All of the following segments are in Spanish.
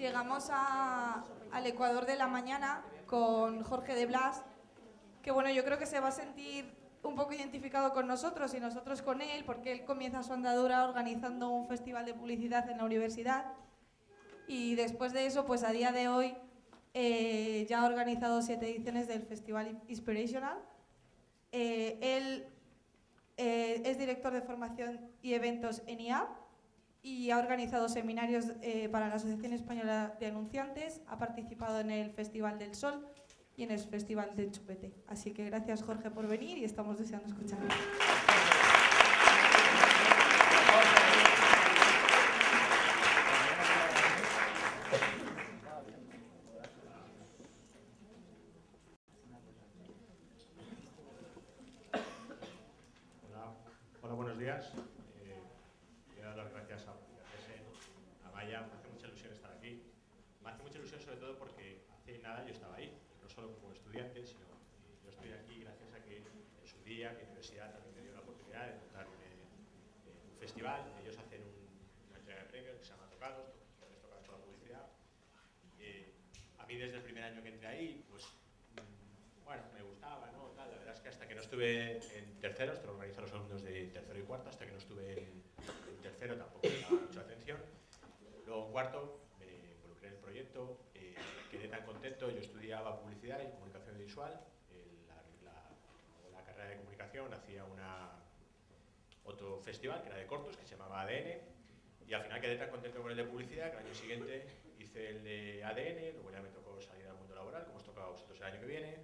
llegamos a- al Ecuador de la mañana con Jorge de Blas, que bueno, yo creo que se va a sentir un poco identificado con nosotros y nosotros con él, porque él comienza su andadura organizando un festival de publicidad en la universidad y después de eso, pues a día de hoy eh, ya ha organizado siete ediciones del Festival Inspirational. Eh, él eh, es director de formación y eventos en IAP y ha organizado seminarios eh, para la Asociación Española de Anunciantes, ha participado en el Festival del Sol y en el Festival del Chupete. Así que gracias Jorge por venir y estamos deseando escucharlo. Hola, hola buenos días. Eh, quiero dar las gracias a, a Maya, me hace mucha ilusión estar aquí. Me hace mucha ilusión sobre todo porque hace nada yo estaba ahí, no solo como estudiante, sino eh, yo estoy aquí gracias a que en su día mi universidad también me dio la oportunidad de montar un, eh, un festival. Ellos hacen un- una entrega de premios que se llama Tocados, donde les toca toda la publicidad. Eh, a mí desde el primer año que entré ahí, pues mm, bueno, me gustaba, ¿no? Tal, la verdad es que hasta que no estuve en tercero, esto lo organizan los alumnos de tercero y cuarto, hasta que no estuve en, en tercero tampoco me daba mucha atención. Luego en cuarto me involucré en el proyecto, eh, quedé tan contento, yo estudiaba publicidad y comunicación visual, eh, la, la- la carrera de comunicación hacía una, otro festival que era de cortos, que se llamaba ADN, y al final quedé tan contento con el de publicidad que el año siguiente hice el de ADN, luego ya me tocó salir al mundo laboral, como os toca a vosotros el año que viene,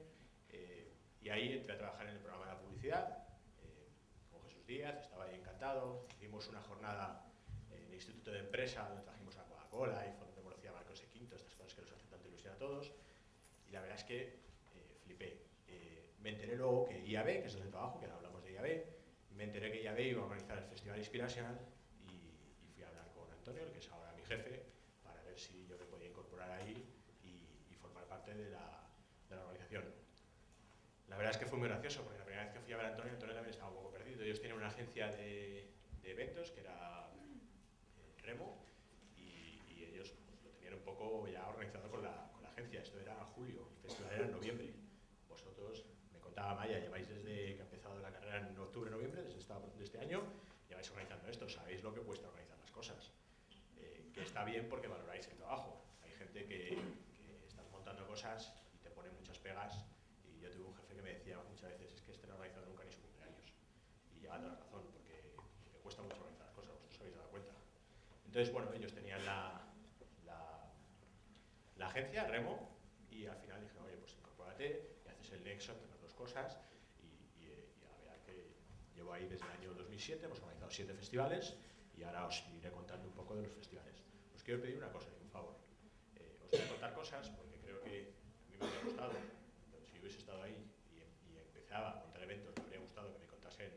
y ahí entré a trabajar en el programa de la publicidad eh, con Jesús Díaz, estaba ahí encantado. Hicimos una jornada en el Instituto de Empresa donde trajimos a Coca-Cola y fue donde conocí Marcos E. Quinto, estas cosas que nos hacen tanta ilusión a todos. Y la verdad es que eh, flipé. Eh, me enteré luego que IAB, que es donde trabajo, que ahora hablamos de IAB, me enteré que IAB iba a organizar el Festival Inspirational y, fui a hablar con Antonio, que es ahora mi jefe, para ver si yo me podía incorporar ahí y, formar parte de la. La verdad es que fue muy gracioso, porque la primera vez que fui a ver a Antonio, Antonio también estaba un poco perdido. Ellos tienen una agencia de, eventos, que era eh, Remo, y, ellos pues, lo tenían un poco ya organizado con la, agencia. Esto era julio, el festival era en noviembre. Vosotros, me contaba Maya, lleváis desde que ha empezado la carrera en octubre, noviembre, desde este año, lleváis organizando esto, sabéis lo que cuesta organizar las cosas. Eh, que está bien porque valoráis el trabajo. Hay gente que, que estás montando cosas y te pone muchas pegas y yo tuve un jefe que me decía muchas veces, es que este no ha organizado nunca ni su cumpleaños. Y lleva toda la razón, porque, porque cuesta mucho organizar las cosas, vosotros os habéis dado cuenta. Entonces, bueno, ellos tenían la, la, agencia, Remo, y al final dije, oye, pues incorpórate y haces el nexo entre las dos cosas. Y, y, eh, la verdad que llevo ahí desde el año 2007, hemos organizado siete festivales y ahora os iré contando un poco de los festivales. Os quiero pedir una cosa, un favor. Eh, os voy a contar cosas porque creo que a mí me hubiera gustado, si hubiese estado ahí y, y empezaba a contar eventos, me habría gustado que me contasen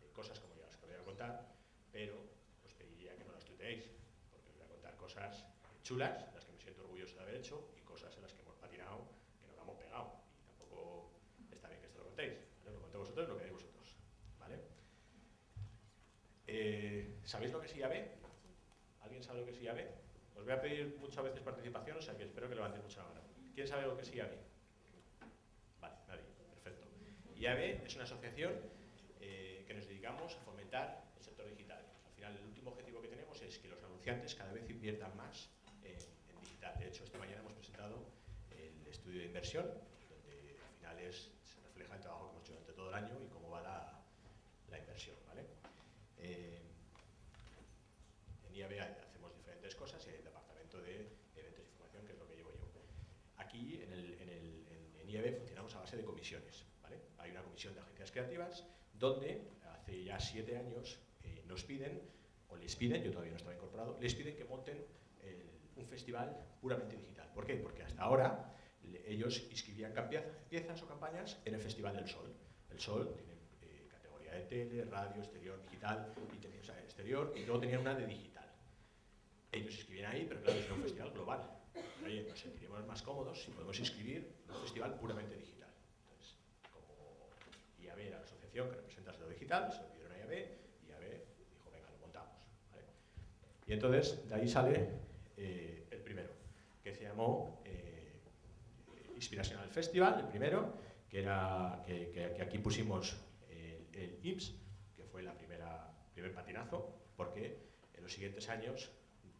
eh, cosas como ya que voy a contar, pero os pediría que no las tuteéis, porque os voy a contar cosas chulas, las que me siento orgulloso de haber hecho, y cosas en las que hemos patinado, que nos hemos pegado. Y tampoco está bien que esto lo contéis. ¿vale? Lo conté vosotros, lo queréis vosotros. ¿Vale? Eh, ¿Sabéis lo que es IAB? ¿Alguien sabe lo que es IAB? Os voy a pedir muchas veces participación, o sea que espero que levantéis mucho la mano. ¿Quién sabe lo que es IAB? Vale, nadie. Perfecto. IAB es una asociación eh, que nos dedicamos a fomentar el sector digital. Al final, el último objetivo que tenemos es que los cada vez inviertan más en, en digital. De hecho, esta mañana hemos presentado el estudio de inversión, donde al final es- se refleja el trabajo que hemos hecho durante todo el año y cómo va la, inversión. ¿vale? Eh, en IAB hacemos diferentes cosas y hay el departamento de eventos y formación, que es lo que llevo yo. Aquí en, el, en, IAB funcionamos a base de comisiones. ¿vale? Hay una comisión de agencias creativas donde hace ya siete años eh, nos piden, les piden, yo todavía no estaba incorporado, les piden que monten un festival puramente digital. ¿Por qué? Porque hasta ahora ellos inscribían piezas o campañas en el Festival del Sol. El Sol tiene eh, categoría de tele, radio, exterior, digital, y tenía, exterior, y luego tenían una de digital. Ellos inscribían ahí, pero claro, es un festival global. Oye, nos sentiríamos más cómodos si podemos inscribir un festival puramente digital. Entonces, como IAB era la asociación que representa lo digital, se lo pidieron a IAB, y entonces, de ahí sale eh, el primero. llamó eh, Inspirational Festival, el primero, que, era, que, que, aquí pusimos el, el que fue la primera primer patinazo, porque en los siguientes años,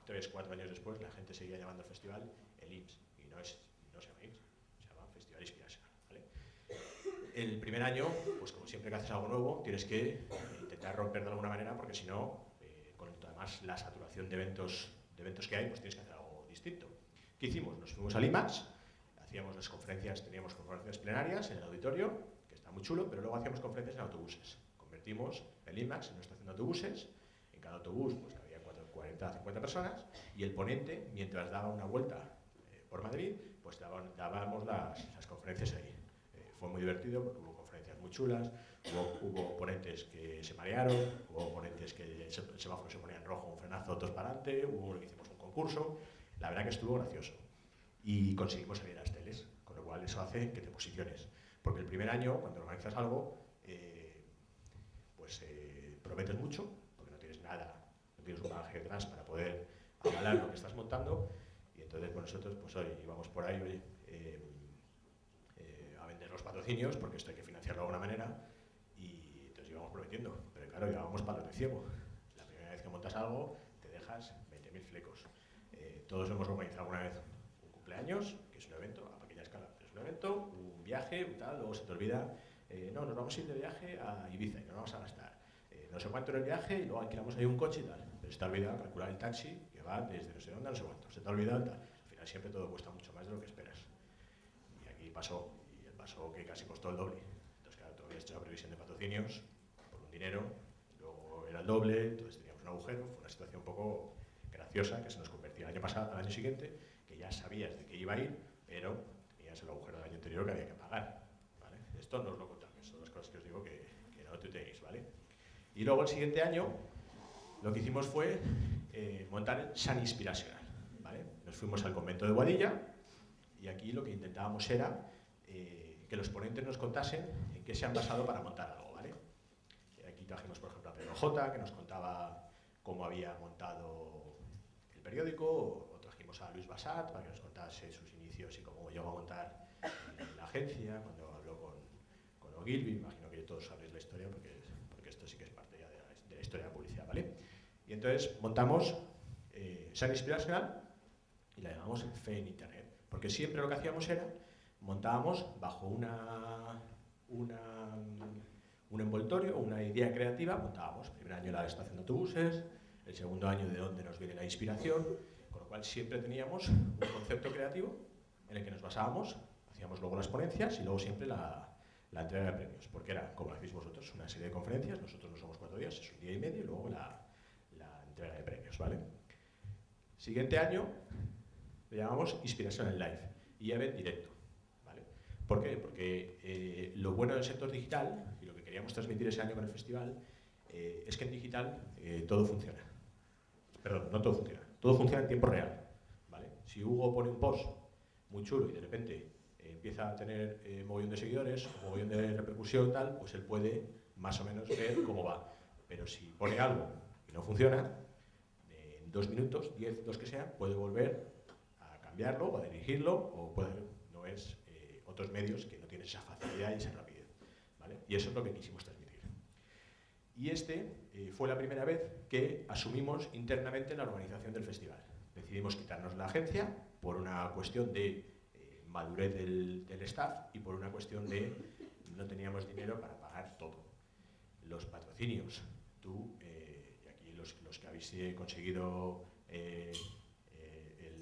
tres, cuatro años después, la gente seguía llamando al festival el IMSS, y no, es, no se llama IMSS, se llama Festival Inspirational. ¿vale? El primer año, pues como siempre que haces algo nuevo, tienes que intentar romper de alguna manera, porque si no, además la saturación de eventos, de eventos que hay, pues tienes que hacer algo distinto. ¿Qué hicimos? Nos fuimos al IMAX, hacíamos las conferencias, teníamos conferencias plenarias en el auditorio, que está muy chulo, pero luego hacíamos conferencias en autobuses. Convertimos el IMAX en una estación de autobuses, en cada autobús pues, había 40 50 personas, y el ponente, mientras daba una vuelta eh, por Madrid, pues daban, dábamos las, las, conferencias ahí. Eh, fue muy divertido porque hubo conferencias muy chulas, hubo, hubo, ponentes que se marearon, hubo ponentes que el semáforo se ponía en rojo, un frenazo, todos para adelante, hubo que hicimos un concurso, la verdad que estuvo gracioso. Y conseguimos salir a las teles, con lo cual eso hace que te posiciones. Porque el primer año, cuando organizas algo, eh, pues eh, prometes mucho, porque no tienes nada, no tienes un bagaje detrás para poder avalar lo que estás montando, y entonces pues nosotros pues hoy íbamos por ahí eh, a vender los patrocinios, porque esto hay que financiarlo de alguna manera, prometiendo, pero claro, llevábamos palos de ciego. La primera vez que montas algo, te dejas 20.000 flecos. todos hemos organizado alguna vez un cumpleaños, que es un evento a pequeña escala, es un evento, un viaje, tal, luego se te olvida, eh, no, nos vamos a ir de viaje a Ibiza y nos vamos a gastar eh, no sé cuánto en el viaje y luego alquilamos ahí un coche y tal, pero se te ha olvidado calcular el taxi que va desde no sé dónde a no sé cuánto, se te ha olvidado tal. Al final siempre todo cuesta mucho más de lo que esperas. Y aquí pasó, y pasó que casi costó el doble. Entonces, claro, tú habías hecho la previsión de patrocinios dinero, luego era el doble, entonces teníamos un agujero, fue una situación un poco graciosa que se nos convertía el año pasado, al año siguiente, que ya sabías de qué iba a ir, pero tenías el agujero del año anterior que había que pagar. Esto no os lo contamos, son las cosas que os digo que, que no tuteéis, ¿vale? Y luego el siguiente año lo que hicimos fue eh, montar San Inspiracional, ¿vale? Nos fuimos al convento de Guadilla y aquí lo que intentábamos era eh, que los ponentes nos contasen en qué se han basado para montar algo, trajimos, por ejemplo, a Pedro J, que nos contaba cómo había montado el periódico, o trajimos a Luis Basat para que nos contase sus inicios y cómo llegó a montar la agencia, cuando habló con, con Ogilvy, imagino que todos sabéis la historia porque, porque esto sí que es parte ya de la, historia de la publicidad, ¿vale? Y entonces montamos eh, San Inspiracional y la llamamos Fe en Internet, porque siempre lo que hacíamos era montábamos bajo una, una, un envoltorio, una idea creativa, montábamos el primer año la estación de autobuses, el segundo año de dónde nos viene la inspiración, con lo cual siempre teníamos un concepto creativo en el que nos basábamos, hacíamos luego las ponencias y luego siempre la, entrega de premios, porque era, como hacéis vosotros, una serie de conferencias, nosotros no somos cuatro días, es un día y medio y luego la, entrega de premios, ¿vale? Siguiente año le llamamos Inspiración en Live y event directo, ¿vale? ¿Por qué? Porque eh, lo bueno del sector digital, y queríamos transmitir ese año con el festival, eh, es que en digital eh, todo funciona. Perdón, no todo funciona. Todo funciona en tiempo real. ¿vale? Si Hugo pone un post muy chulo y de repente eh, empieza a tener mogollón de seguidores, mogollón de repercusión tal, pues él puede más o menos ver cómo va. Pero si pone algo y no funciona, en dos minutos, diez, dos que sea, puede volver a cambiarlo o a dirigirlo o puede, no es otros medios que no tienen esa facilidad y esa rapidez. Y eso es lo que quisimos transmitir. Y este eh, fue la primera vez que asumimos internamente la organización del festival. Decidimos quitarnos la agencia por una cuestión de eh, madurez del, staff y por una cuestión de no teníamos dinero para pagar todo. Los patrocinios, tú, eh, y aquí los, los, que habéis conseguido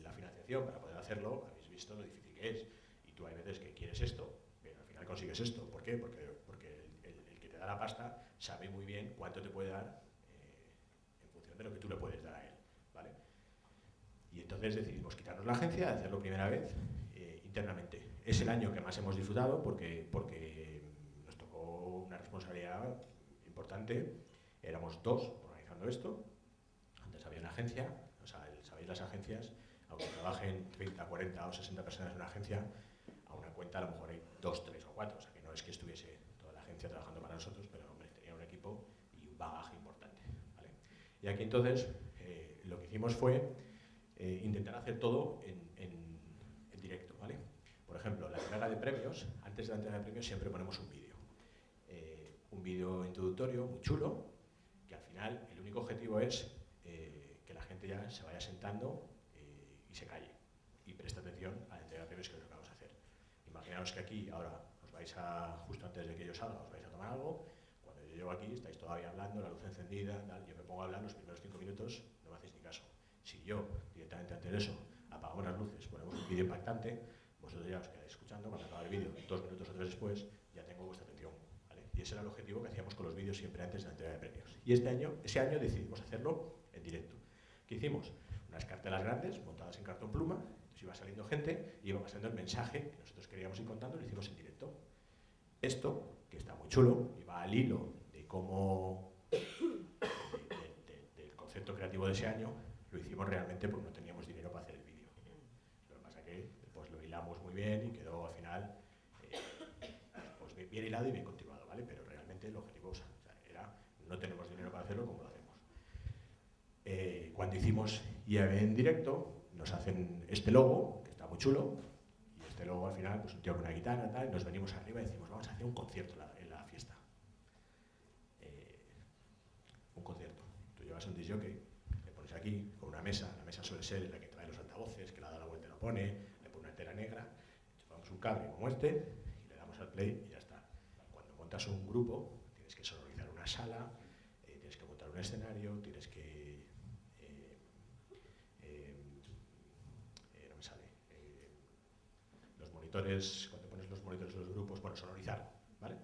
la financiación para poder hacerlo, habéis visto lo difícil que es. Y tú hay veces que quieres esto, pero al final consigues esto. ¿Por qué? Porque, porque el, el, el que te da la pasta sabe muy bien cuánto te puede dar eh, en función de lo que tú le puedes dar a él. ¿vale? Y entonces decidimos quitarnos la agencia, hacerlo primera vez eh, internamente. Es el año que más hemos disfrutado porque, porque nos tocó una responsabilidad importante. Éramos dos organizando esto. Antes había una agencia, o sea, sabéis las agencias, aunque trabajen 30, 40 o 60 personas en una agencia, a una cuenta a lo mejor hay dos, tres o cuatro. O sea, que no es que estuviese toda la agencia trabajando para nosotros, pero y un bagaje importante. ¿vale? Y aquí entonces eh, lo que hicimos fue eh, intentar hacer todo en, en, entrega de premios, antes de la entrega de premios siempre ponemos un vídeo. Eh, un vídeo introductorio muy chulo, que al final el único objetivo es que la gente ya se vaya sentando y se calle y preste atención a la entrega de premios que es lo que vamos a hacer. Imaginaos que aquí ahora os vais a, justo antes de que yo salga, os vais a tomar algo, llego aquí estáis todavía hablando, la luz encendida, yo me pongo a hablar los primeros cinco minutos, no me hacéis ni caso. Si yo directamente antes de eso apagamos las luces, ponemos un vídeo impactante, vosotros ya os quedáis escuchando, cuando acaba el vídeo, dos minutos o tres después, ya tengo vuestra atención. Y ese era el objetivo que hacíamos con los vídeos siempre antes de la entrega de premios. Y este año, ese año decidimos hacerlo en directo. ¿Qué hicimos? Unas cartelas grandes montadas en cartón pluma, entonces iba saliendo gente y iba pasando el mensaje que nosotros queríamos ir contando, lo hicimos en directo. Esto, que está muy chulo, y va al hilo cómo, del concepto creativo de ese año, lo hicimos realmente porque no teníamos dinero para hacer el vídeo. Lo que pasa que pues, lo hilamos muy bien y quedó al final eh, pues, bien hilado y bien continuado, ¿vale? Pero realmente el objetivo era no tenemos dinero para hacerlo como lo hacemos. Eh, cuando hicimos IAB en directo, nos hacen este logo, que está muy chulo, y este logo al final, pues un tío con una guitarra, tal, y nos venimos arriba y decimos, vamos a hacer un concierto la, fiesta. Eh, un concierto. Tú llevas un disc aquí con una mesa, la mesa suele ser la que trae los altavoces, que la da la vuelta y lo pone, le pone una tela negra, chupamos un cable como este y le damos al play y ya está. Cuando montas un grupo, tienes que sonorizar una sala, eh, tienes que montar un escenario, tienes que... Eh, eh, no me sale. los monitores, cuando pones los monitores de los grupos, bueno, sonorizar, ¿vale?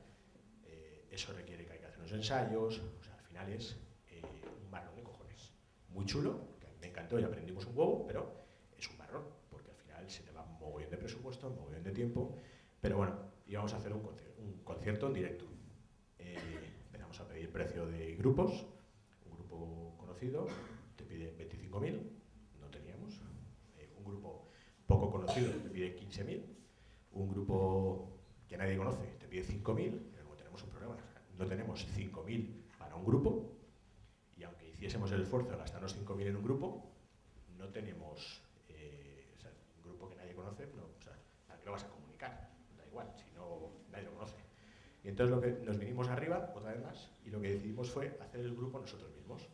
eso requiere que hay que hacer unos ensayos, o sea, final es muy chulo, que a mí me encantó y aprendimos un huevo, pero es un marrón, porque al final se te va un mogollón de presupuesto, un mogollón de tiempo, pero bueno, íbamos a hacer un concierto, en directo. Eh, empezamos a pedir precio de grupos, un grupo conocido te pide 25.000, no teníamos, eh, un grupo poco conocido te pide 15.000, un grupo que nadie conoce te pide 5.000, pero como tenemos un problema, no tenemos 5.000 para un grupo, hiciésemos el esfuerzo de gastarnos 5.000 en un grupo, no tenemos eh, un grupo que nadie conoce, no, o ¿para qué lo vas a comunicar? Da igual, si no, nadie lo conoce. Y entonces lo que nos vinimos arriba, otra vez más, y lo que decidimos fue hacer el grupo nosotros mismos.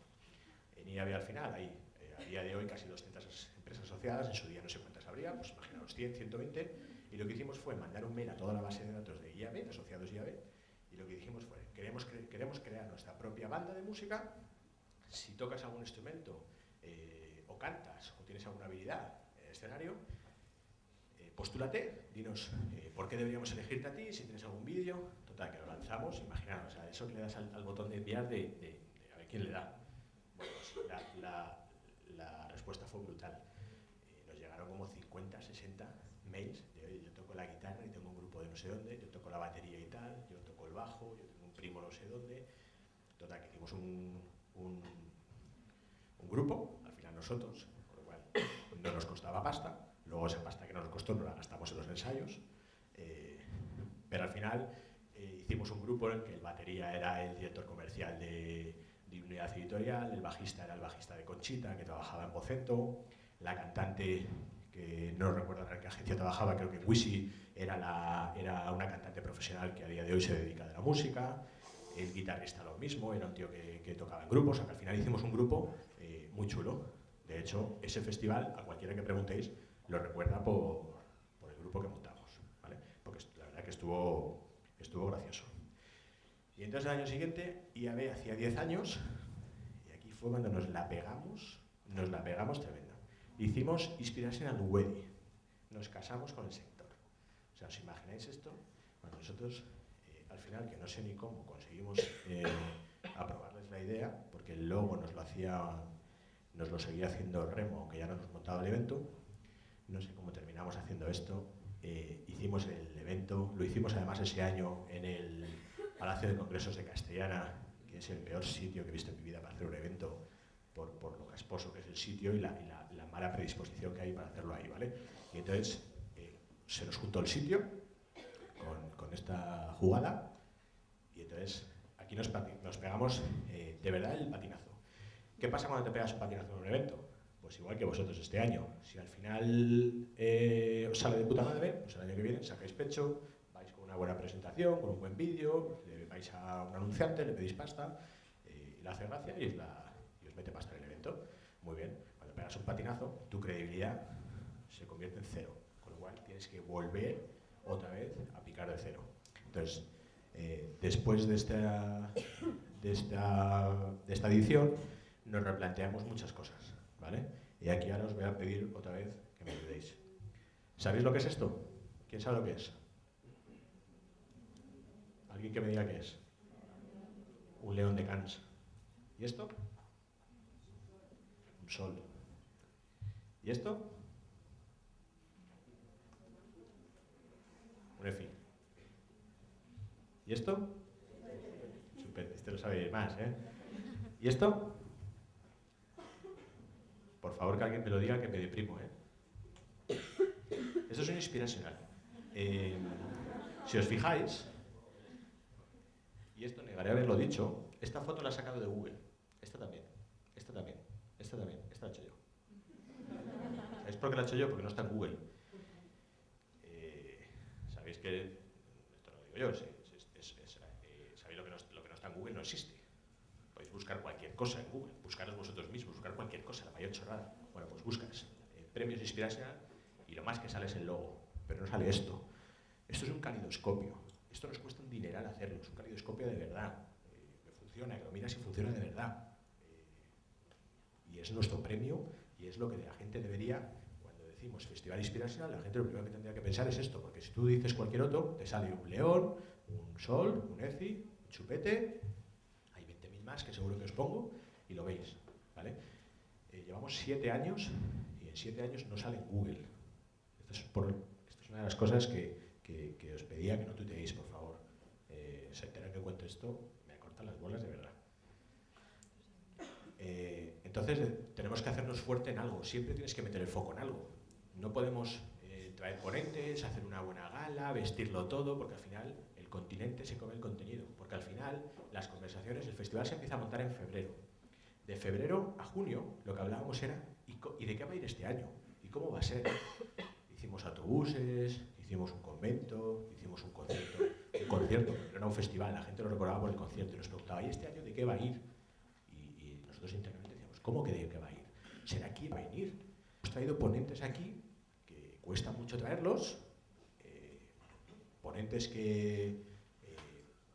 En IAB al final hay, eh, a día de hoy, casi 200 empresas asociadas, en su día no sé cuántas habría, pues imaginaos 100, 120, y lo que hicimos fue mandar un mail a toda la base de datos de IAB, de asociados IAB, y lo que dijimos fue, queremos, queremos crear nuestra propia banda de música si tocas algún instrumento eh, o cantas o tienes alguna habilidad en el escenario, eh, postúlate, dinos eh, por qué deberíamos elegirte a ti, si tienes algún vídeo, total, que lo lanzamos, imaginaos, o eso que le das al, botón de enviar de, a ver quién le da. Bueno, pues la, respuesta fue brutal. nos llegaron como 50, 60 mails de, yo toco la guitarra y tengo un grupo de no sé dónde, yo toco la batería y tal, yo toco el bajo, yo tengo un primo no sé dónde. Total, que hicimos un, un, grupo, al final nosotros, por lo cual no nos costaba pasta, luego esa pasta que nos costó no la gastamos en los ensayos, eh, pero al final eh, hicimos un grupo en el que el batería era el director comercial de, unidad editorial, el bajista era el bajista de Conchita, que trabajaba en Bocento, la cantante, que no recuerdo en qué agencia trabajaba, creo que Wisi era, la, era una cantante profesional que a día de hoy se dedica a la música, el guitarrista lo mismo, era un tío que, tocaba en grupos, o sea, que al final hicimos un grupo eh, muy chulo. De hecho, ese festival, a cualquiera que preguntéis, lo recuerda por, el grupo que montamos. Porque la verdad que estuvo, estuvo gracioso. Y entonces el año siguiente, IAB hacía 10 años, y aquí fue cuando nos la pegamos, nos la pegamos tremenda. Hicimos inspiración al Wedi, nos casamos con el sector. O sea, ¿os imagináis esto? Bueno, nosotros al final, que no sé ni cómo conseguimos eh, aprobarles la idea, porque el logo nos lo hacía, nos lo seguía haciendo Remo, aunque ya no nos montaba el evento. No sé cómo terminamos haciendo esto. Eh, hicimos el evento, lo hicimos además ese año en el Palacio de Congresos de Castellana, que es el peor sitio que he visto en mi vida para hacer un evento, por, por lo casposo que es el sitio y la, mala predisposición que hay para hacerlo ahí, ¿vale? Y entonces eh, se nos juntó el sitio, con, esta jugada y entonces aquí nos, nos pegamos eh, de verdad el patinazo. ¿Qué pasa cuando te pegas un patinazo en un evento? Pues igual que vosotros este año. Si al final eh, os sale de puta madre, pues el año que viene sacáis pecho, vais con una buena presentación, con un buen vídeo, le vais a un anunciante, le pedís pasta, eh, y le hace gracia y os, la, y os mete pasta en el evento. Muy bien, cuando pegas un patinazo, tu credibilidad se convierte en cero, con lo cual tienes que volver otra vez a de cero. Entonces, eh, después de esta, de, esta, de esta edición, nos replanteamos muchas cosas, ¿vale? Y aquí ahora os voy a pedir otra vez que me ayudéis. ¿Sabéis lo que es esto? ¿Quién sabe lo que es? ¿Alguien que me diga qué es? Un león de Cannes. ¿Y esto? Un sol. ¿Y esto? Un EFI. ¿Y esto? Este lo sabéis más, ¿eh? ¿Y esto? Por favor, que alguien me lo diga que me deprimo, ¿eh? Esto es un inspiracional. Eh, si os fijáis, y esto negaré haberlo dicho, esta foto la he sacado de Google. Esta también, esta también, esta también, esta la he hecho yo. ¿Sabéis por qué la he hecho yo? Porque no está en Google. Eh, Sabéis que, esto lo digo yo, sí, es- es- es- eh, sabéis lo que, no, lo no existe. Podéis buscar cualquier cosa en Google, buscaros vosotros mismos, buscar cualquier cosa, la mayor chorrada. Bueno, pues buscas eh, premios Inspirational y lo más que sale es el logo, pero no sale esto. Esto es un calidoscopio. Esto nos cuesta un dineral hacerlo, es un calidoscopio de verdad. eh, que funciona, que lo miras y funciona de verdad. Eh, y es nuestro premio y es lo que la gente debería, cuando decimos Festival Inspirational, la gente lo primero que tendría que pensar es esto, porque si tú dices cualquier otro, te sale un león, un sol, un eci, un chupete, hay 20.000 más que seguro que os pongo y lo veis. ¿vale? Eh, llevamos siete años y en siete años no sale en Google. Esto es, por- esto es una de las cosas que, que- que os pedía que no tuiteéis, por favor. Eh, se enteran que cuento esto, me cortan las bolas de verdad. Eh, entonces eh, tenemos que hacernos fuerte en algo, siempre tienes que meter el foco en algo. No podemos eh, traer ponentes, hacer una buena gala, vestirlo todo, porque al final continente se come el contenido, porque al final las conversaciones, el festival se empieza a montar en febrero. De febrero a junio lo que hablábamos era ¿y, co- ¿y de qué va a ir este año? ¿Y cómo va a ser? Hicimos autobuses, hicimos un convento, hicimos un concierto, un concierto, pero era un festival, la gente lo recordaba por el concierto y nos preguntaba, ¿y este año de qué va a ir? Y, nosotros internamente decíamos, ¿cómo que de qué va a ir? ¿Será quién va a venir? Hemos traído ponentes aquí que cuesta mucho traerlos, ponentes que, eh,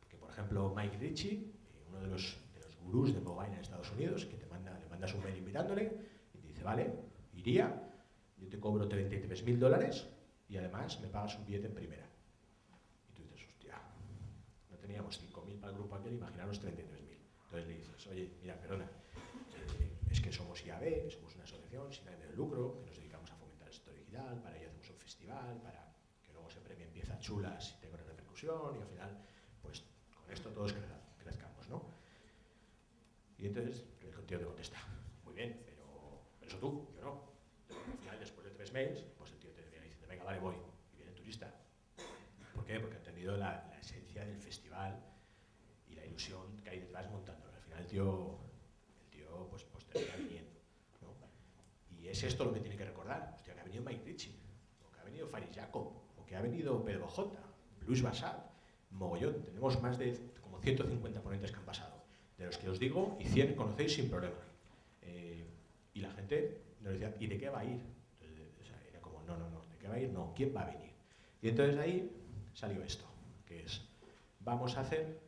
que, por ejemplo, Mike Ritchie, eh, uno de los, de los gurús de Mobile en Estados Unidos, que te manda, le mandas un mail invitándole y te dice, vale, iría, yo te cobro 33.000 dólares y además me pagas un billete en primera. Y tú dices, hostia, no teníamos 5.000 para el grupo aquel, imaginaros 33.000. Entonces le dices, oye, mira, perdona, eh, es que somos IAB, somos una asociación sin ánimo de lucro, que nos dedicamos a fomentar el sector digital, ello hacemos un festival, para que luego ese premio empiece a chulas y tenga una repercusión y al final, pues con esto todos crezcamos, ¿no? Y entonces el tío te contesta, muy bien, pero, eso tú, yo no. Al final, después de tres mails, pues el tío te viene diciendo, venga, vale, voy. Y viene el turista. ¿Por qué? Porque ha entendido la, la esencia del festival y la ilusión que hay detrás montándolo. Al final el tío, el tío pues, pues termina viniendo. ¿no? Y es esto lo que tiene que recordar. Hostia, que ha venido Mike Ritchie, o que ha venido Faris Jacob, que ha venido Pedro J, Luis Basal, mogollón. Tenemos más de como 150 ponentes que han pasado. De los que os digo, y 100 conocéis sin problema. Eh, y la gente nos decía, ¿y de qué va a ir? Entonces, o sea, era como, no, no, no, ¿de qué va a ir? No, ¿quién va a venir? Y entonces de ahí salió esto, que es, vamos a hacer,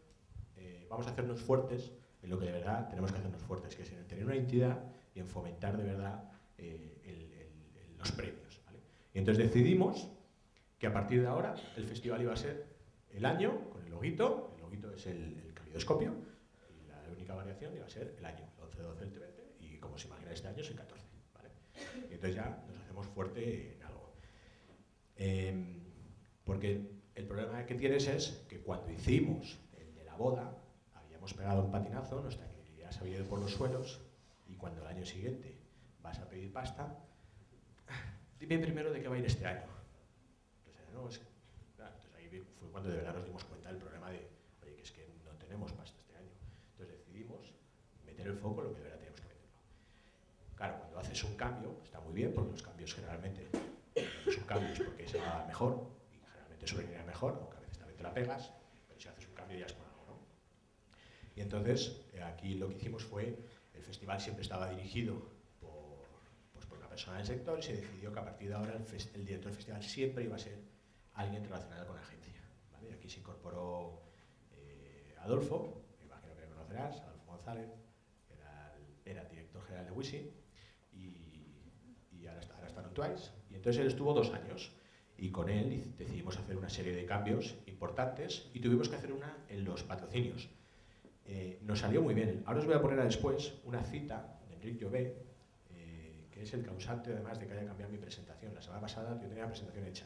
eh, vamos a hacernos fuertes en lo que de verdad tenemos que hacernos fuertes, que es en tener una entidad y en fomentar de verdad eh, el- el- los premios. ¿vale? Y entonces decidimos que a partir de ahora el festival iba a ser el año con el loguito, el loguito es el, calidoscopio, y la única variación iba a ser el año, el 11, 12, el 20, y como se imagina este año es el 14. ¿vale? Y entonces ya nos hacemos fuerte en algo. Em, porque el problema que tienes es que cuando hicimos el de la boda, habíamos pegado un patinazo, nuestra credibilidad se había ido por los suelos, y cuando el año siguiente vas a pedir pasta, dime primero de qué va a ir este año. Entonces, ahí fue cuando de verdad nos dimos cuenta del problema de, oye, que es que no tenemos pasta este año. Entonces decidimos meter el foco en lo que de verdad tenemos que meterlo. Claro, cuando haces un cambio, está muy bien, porque los cambios generalmente, son cambios porque se va mejor, y generalmente ir mejor, aunque a veces también te la pegas, pero si haces un cambio ya es algo, ¿no? Y entonces, eh, aquí lo que hicimos fue, el festival siempre estaba dirigido por, pues por una persona del sector y se decidió que a partir de ahora el, el director del festival siempre iba a ser alguien relacionado con la agencia. Aquí se incorporó eh, Adolfo, me imagino que lo conocerás, Adolfo González, era el, era director general de Wisi, y, ahora, está, ahora en Twice. Y entonces él estuvo dos años y con él decidimos hacer una serie de cambios importantes y tuvimos que hacer una en los patrocinios. Eh, nos salió muy bien. Ahora os voy a poner a después una cita de Enrique Llobé, eh, que es el causante además de que haya cambiado mi presentación. La semana pasada yo tenía la presentación hecha,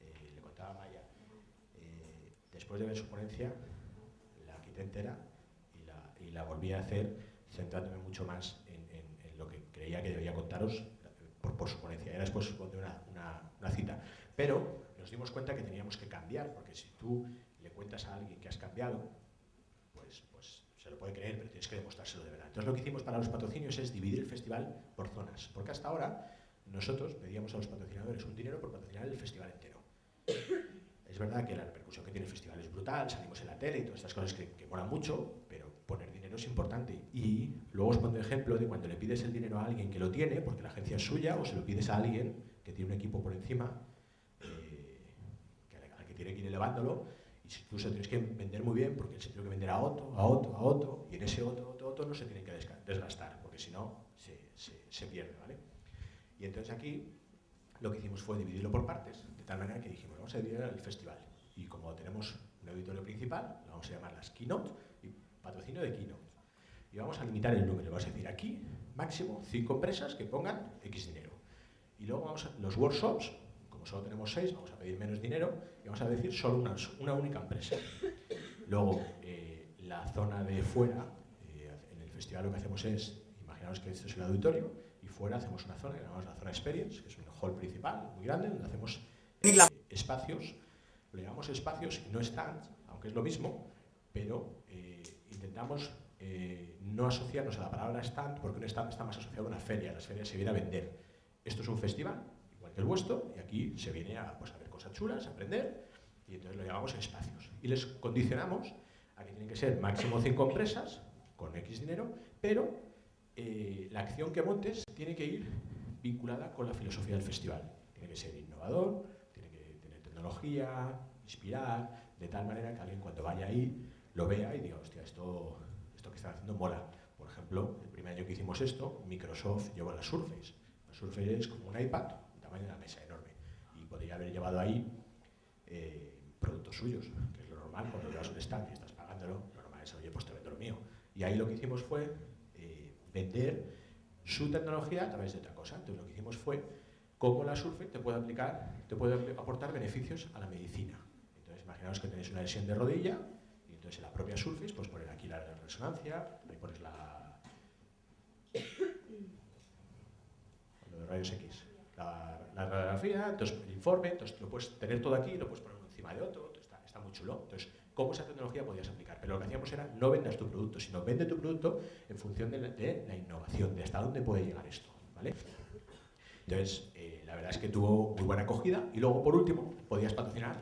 eh, le contaba a Maya. Eh, después de ver su ponencia, la quité entera y la, volví a hacer centrándome mucho más en, lo que creía que debía contaros por, su ponencia. Y después una, una cita. Pero nos dimos cuenta que teníamos que cambiar, porque si tú le cuentas a alguien que has cambiado, pues, pues se lo puede creer, pero tienes que demostrárselo de verdad. Entonces lo que hicimos para los patrocinios es dividir el festival por zonas, porque hasta ahora nosotros pedíamos a los patrocinadores un dinero por patrocinar el festival entero. Verdad que la repercusión que tiene el festival es brutal, salimos en la tele y todas estas cosas que, que molan mucho, pero poner dinero es importante. Y luego os pongo ejemplo de cuando le pides el dinero a alguien que lo tiene, porque la agencia es suya, o se lo pides a alguien que tiene un equipo por encima, eh, que al que tiene que ir elevándolo, y tú se lo tienes que vender muy bien, porque él se tiene que vender a otro, a otro, a otro, y en ese otro, otro, otro no se tiene que desgastar, porque si no se, se, se pierde, ¿vale? Y entonces aquí lo que hicimos fue dividirlo por partes, de tal manera que dijimos, vamos a dividir el festival. Y como tenemos un auditorio principal, lo vamos a llamar las keynote y patrocinio de keynote. Y vamos a limitar el número, vamos a decir aquí, máximo cinco empresas que pongan X dinero. Y luego vamos a, los workshops, como solo tenemos seis, vamos a pedir menos dinero y vamos a decir solo una, una única empresa. Luego, eh, la zona de fuera, eh, en el festival lo que hacemos es, imaginaos que este es el auditorio, y fuera hacemos una zona que llamamos la zona experience, que es hall principal muy grande, donde hacemos eh, espacios, lo llamamos espacios y no stands, aunque es lo mismo, pero eh, intentamos eh, no asociarnos a la palabra stand, porque un stand está más asociado a una feria, las ferias se viene a vender. Esto es un festival, igual que el vuestro, y aquí se viene a, pues, a ver cosas chulas, a aprender, y entonces lo llamamos espacios. Y les condicionamos a que tienen que ser máximo cinco empresas, con X dinero, pero eh, la acción que montes tiene que ir vinculada con la filosofía del festival. Tiene que ser innovador, tiene que tener tecnología, inspirar, de tal manera que alguien cuando vaya ahí lo vea y diga, hostia, esto, esto que están haciendo mola. Por ejemplo, el primer año que hicimos esto, Microsoft llevó la Surface. La Surface es como un iPad, el tamaño de una mesa enorme. Y podría haber llevado ahí eh, productos suyos, que es lo normal, cuando llevas un stand y estás pagándolo, lo normal es, oye, pues te vendo lo mío. Y ahí lo que hicimos fue eh, vender su tecnología a través de otra cosa. Entonces lo que hicimos fue cómo la Surface te puede aplicar, te puede aportar beneficios a la medicina. Entonces imaginaos que tenéis una lesión de rodilla y entonces en la propia Surface pues poner aquí la resonancia, ahí pones la de rayos X, la, la, radiografía, entonces el informe, entonces lo puedes tener todo aquí, lo puedes poner encima de otro, está, está muy chulo. Entonces, cómo esa tecnología podías aplicar. Pero lo que hacíamos era no vendas tu producto, sino vende tu producto en función de la, innovación, de hasta dónde puede llegar esto. ¿vale? Entonces, eh, la verdad es que tuvo muy buena acogida y luego, por último, podías patrocinar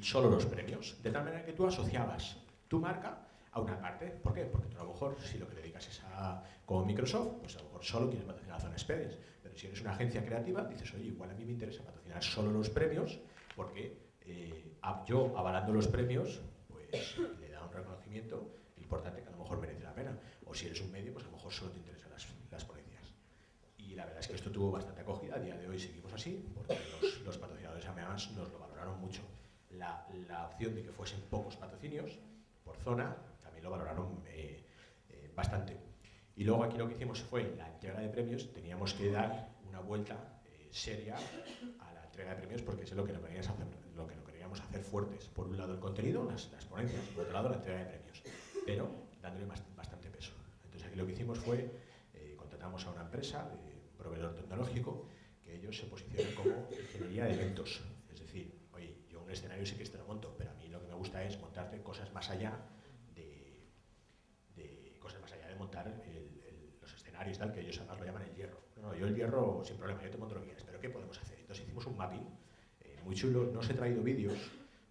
solo los premios, de tal manera que tú asociabas tu marca a una parte. ¿Por qué? Porque tú a lo mejor, si lo que dedicas es a, como Microsoft, pues a lo mejor solo quieres patrocinar la zona Experience. Pero si eres una agencia creativa, dices, oye, igual a mí me interesa patrocinar solo los premios, porque eh, yo, avalando los premios, le da un reconocimiento importante que a lo mejor merece la pena. O si eres un medio, pues a lo mejor solo te interesan las, las ponencias. Y la verdad es que esto tuvo bastante acogida. A día de hoy seguimos así, porque los, los patrocinadores además nos lo valoraron mucho. La, la, opción de que fuesen pocos patrocinios por zona también lo valoraron eh, eh, bastante. Y luego aquí lo que hicimos fue la entrega de premios, teníamos que dar una vuelta eh, seria a la entrega de premios porque es lo que no queríamos hacer, lo que no queríamos hacer fuertes. Por un lado el contenido, las, las ponencias, por otro lado la entrega de premios, pero dándole bastante peso. Entonces aquí lo que hicimos fue, contratamos a una empresa de proveedor tecnológico que ellos se posicionan como ingeniería de eventos. Es decir, oye, yo un escenario sí que te lo monto, pero a mí lo que me gusta es montarte cosas más allá de, de cosas más allá de montar el, el, los escenarios tal, que ellos además lo llaman el hierro. no, yo el hierro sin problema, yo te monto lo que quieras, pero ¿qué podemos hacer? Entonces hicimos un mapping eh, muy chulo, no os he traído vídeos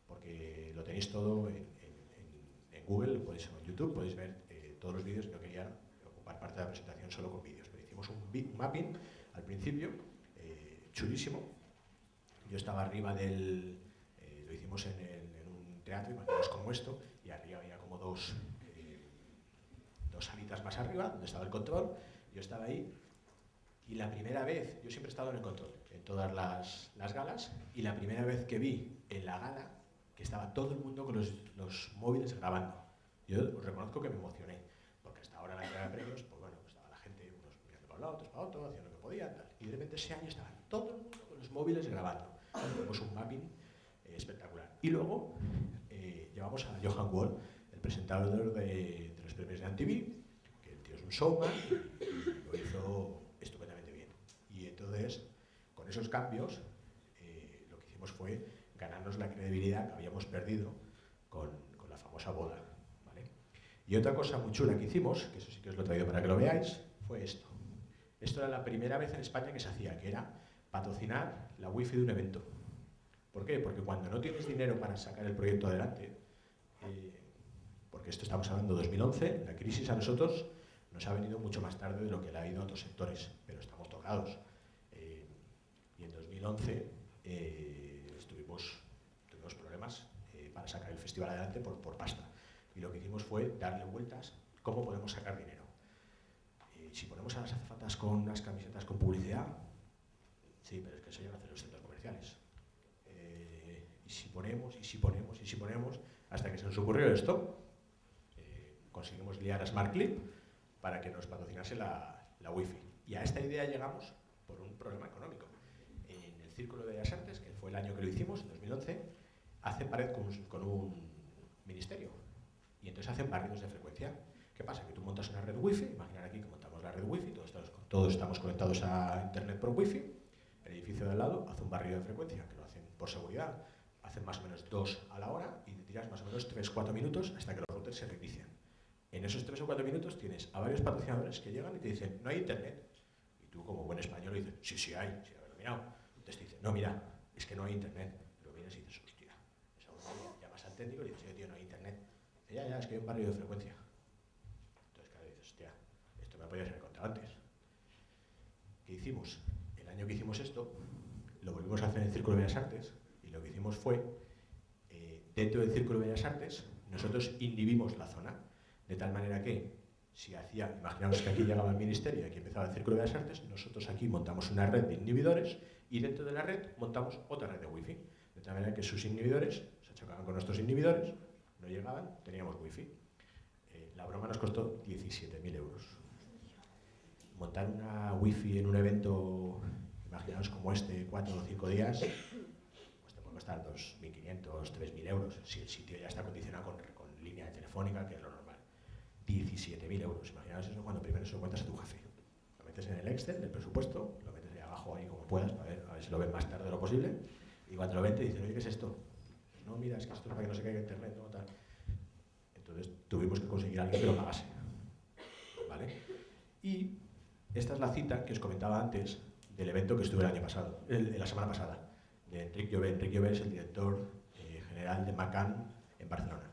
porque lo tenéis todo en, Google, podéis, en YouTube, podéis ver eh, todos los vídeos, no quería ocupar parte de la presentación solo con vídeos, pero hicimos un mapping al principio, eh, chulísimo, yo estaba arriba del, lo hicimos en, un teatro, imaginaos como esto, y arriba había como dos, dos salitas más arriba, donde estaba el control, yo estaba ahí y la primera vez, yo siempre he estado en el control, en todas las, las galas, y la primera vez que vi en la gala que estaba todo el mundo con los, los móviles grabando. Yo os reconozco que me emocioné, porque hasta ahora en la entrega de premios, pues bueno, pues estaba la gente, unos mirando para un lado, otros para otro, haciendo lo que podían, tal. y de repente ese año estaba todo el mundo con los móviles grabando. Tenemos un mapping eh, espectacular. Y luego eh, llevamos a Johan Wall, el presentador de, de los premios de MTV, que el tío es un showman, y lo hizo entonces, con esos cambios, eh, lo que hicimos fue ganarnos la credibilidad que habíamos perdido con, la famosa boda. Y otra cosa muy chula que hicimos, que eso sí que os lo he traído para que lo veáis, fue esto. Esto era la primera vez en España que se hacía, que era patrocinar la wifi de un evento. ¿Por qué? Porque cuando no tienes dinero para sacar el proyecto adelante, eh, porque esto estamos hablando de 2011, la crisis a nosotros nos ha venido mucho más tarde de lo que le ha ido a otros sectores, pero estamos tocados. 2011 eh, estuvimos, tuvimos problemas eh, para sacar el festival adelante por, pasta. Y lo que hicimos fue darle vueltas cómo podemos sacar dinero. Eh, si ponemos a las azafatas con unas camisetas con publicidad, sí, pero es que eso ya lo hacen los centros comerciales. y si ponemos, y si ponemos, y si ponemos, hasta que se nos ocurrió esto, conseguimos liar a SmartClip para que nos patrocinase la, la Wi-Fi. Y a esta idea llegamos por un problema económico. Círculo de Bellas Artes, que fue el año que lo hicimos, en 2011, hace pared con, un ministerio. Y entonces hacen barridos de frecuencia. ¿Qué pasa? Que tú montas una red wifi, imaginar aquí que montamos la red wifi, todos, todos estamos conectados a internet por wifi, el edificio de al lado hace un barrio de frecuencia, que lo hacen por seguridad, hacen más o menos dos a la hora y te tiras más o menos 3-4 minutos hasta que los routers se reinician. En esos 3 o 4 minutos tienes a varios patrocinadores que llegan y te dicen, no hay internet. Y tú como buen español dices, sí, sí hay, sí, haberlo mirado. Entonces te dice, no, mira, es que no hay internet. Pero vienes y dices, hostia, esa llamas al técnico y dices, tío, no hay internet. Dice, ya, ya, es que hay un barrio de frecuencia. Entonces, claro, dices, hostia, esto me podía ser contado antes. ¿Qué hicimos? El año que hicimos esto, lo volvimos a hacer en el Círculo de Bellas Artes y lo que hicimos fue, eh, dentro del Círculo de Bellas Artes, nosotros inhibimos la zona, de tal manera que si hacía, imaginamos que aquí llegaba el ministerio y aquí empezaba el Círculo de Bellas Artes, nosotros aquí montamos una red de inhibidores y dentro de la red montamos otra red de wifi. De tal manera que sus inhibidores se chocaban con nuestros inhibidores, no llegaban, teníamos wifi. Eh, la broma nos costó 17.000 euros. Montar una wifi en un evento, imaginaos como este, cuatro o cinco días, pues te puede costar 2.500, 3.000 euros, si el sitio ya está acondicionado con, con línea telefónica, que es lo normal. 17.000 euros, imaginaos eso cuando primero se lo cuentas a tu jefe. Lo metes en el Excel del presupuesto, lo ahí como puedas, a ver, si lo ven más tarde de lo posible. Y cuando lo ven te dicen, oye, ¿qué es esto? No, mira, es que esto es para que no se caiga internet, ¿no? Tal. Entonces tuvimos que conseguir a alguien que lo pagase. ¿Vale? Y esta es la cita que os comentaba antes del evento que estuve el año pasado, el, la semana pasada, de Enrique Llobé. Enrique Llobé es el director eh, general de Macan en Barcelona.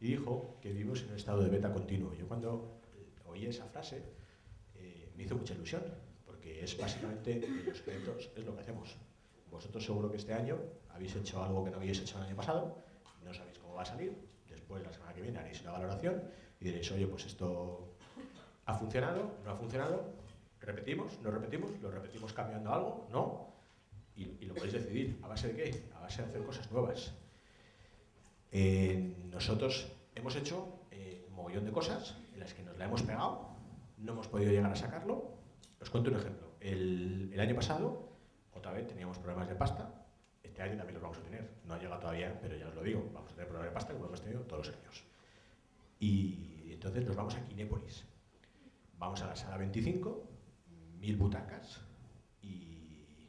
Y dijo que vivimos en un estado de beta continuo. Yo cuando oí esa frase eh, me hizo mucha ilusión, es básicamente los eventos, es lo que hacemos. Vosotros seguro que este año habéis hecho algo que no habéis hecho el año pasado, no sabéis cómo va a salir, después la semana que viene haréis una valoración y diréis, oye, pues esto ha funcionado, no ha funcionado, repetimos, no repetimos, lo repetimos cambiando algo, no, y, lo podéis decidir. ¿A base de qué? A base de hacer cosas nuevas. Eh, nosotros hemos hecho eh, un mogollón de cosas en las que nos la hemos pegado, no hemos podido llegar a sacarlo. Os cuento un ejemplo. El, año pasado, otra vez teníamos problemas de pasta. Este año también los vamos a tener. No ha llegado todavía, pero ya os lo digo. Vamos a tener problemas de pasta como hemos tenido todos los años. Y entonces nos vamos a Kinépolis. Vamos a la sala 25, mil butacas y,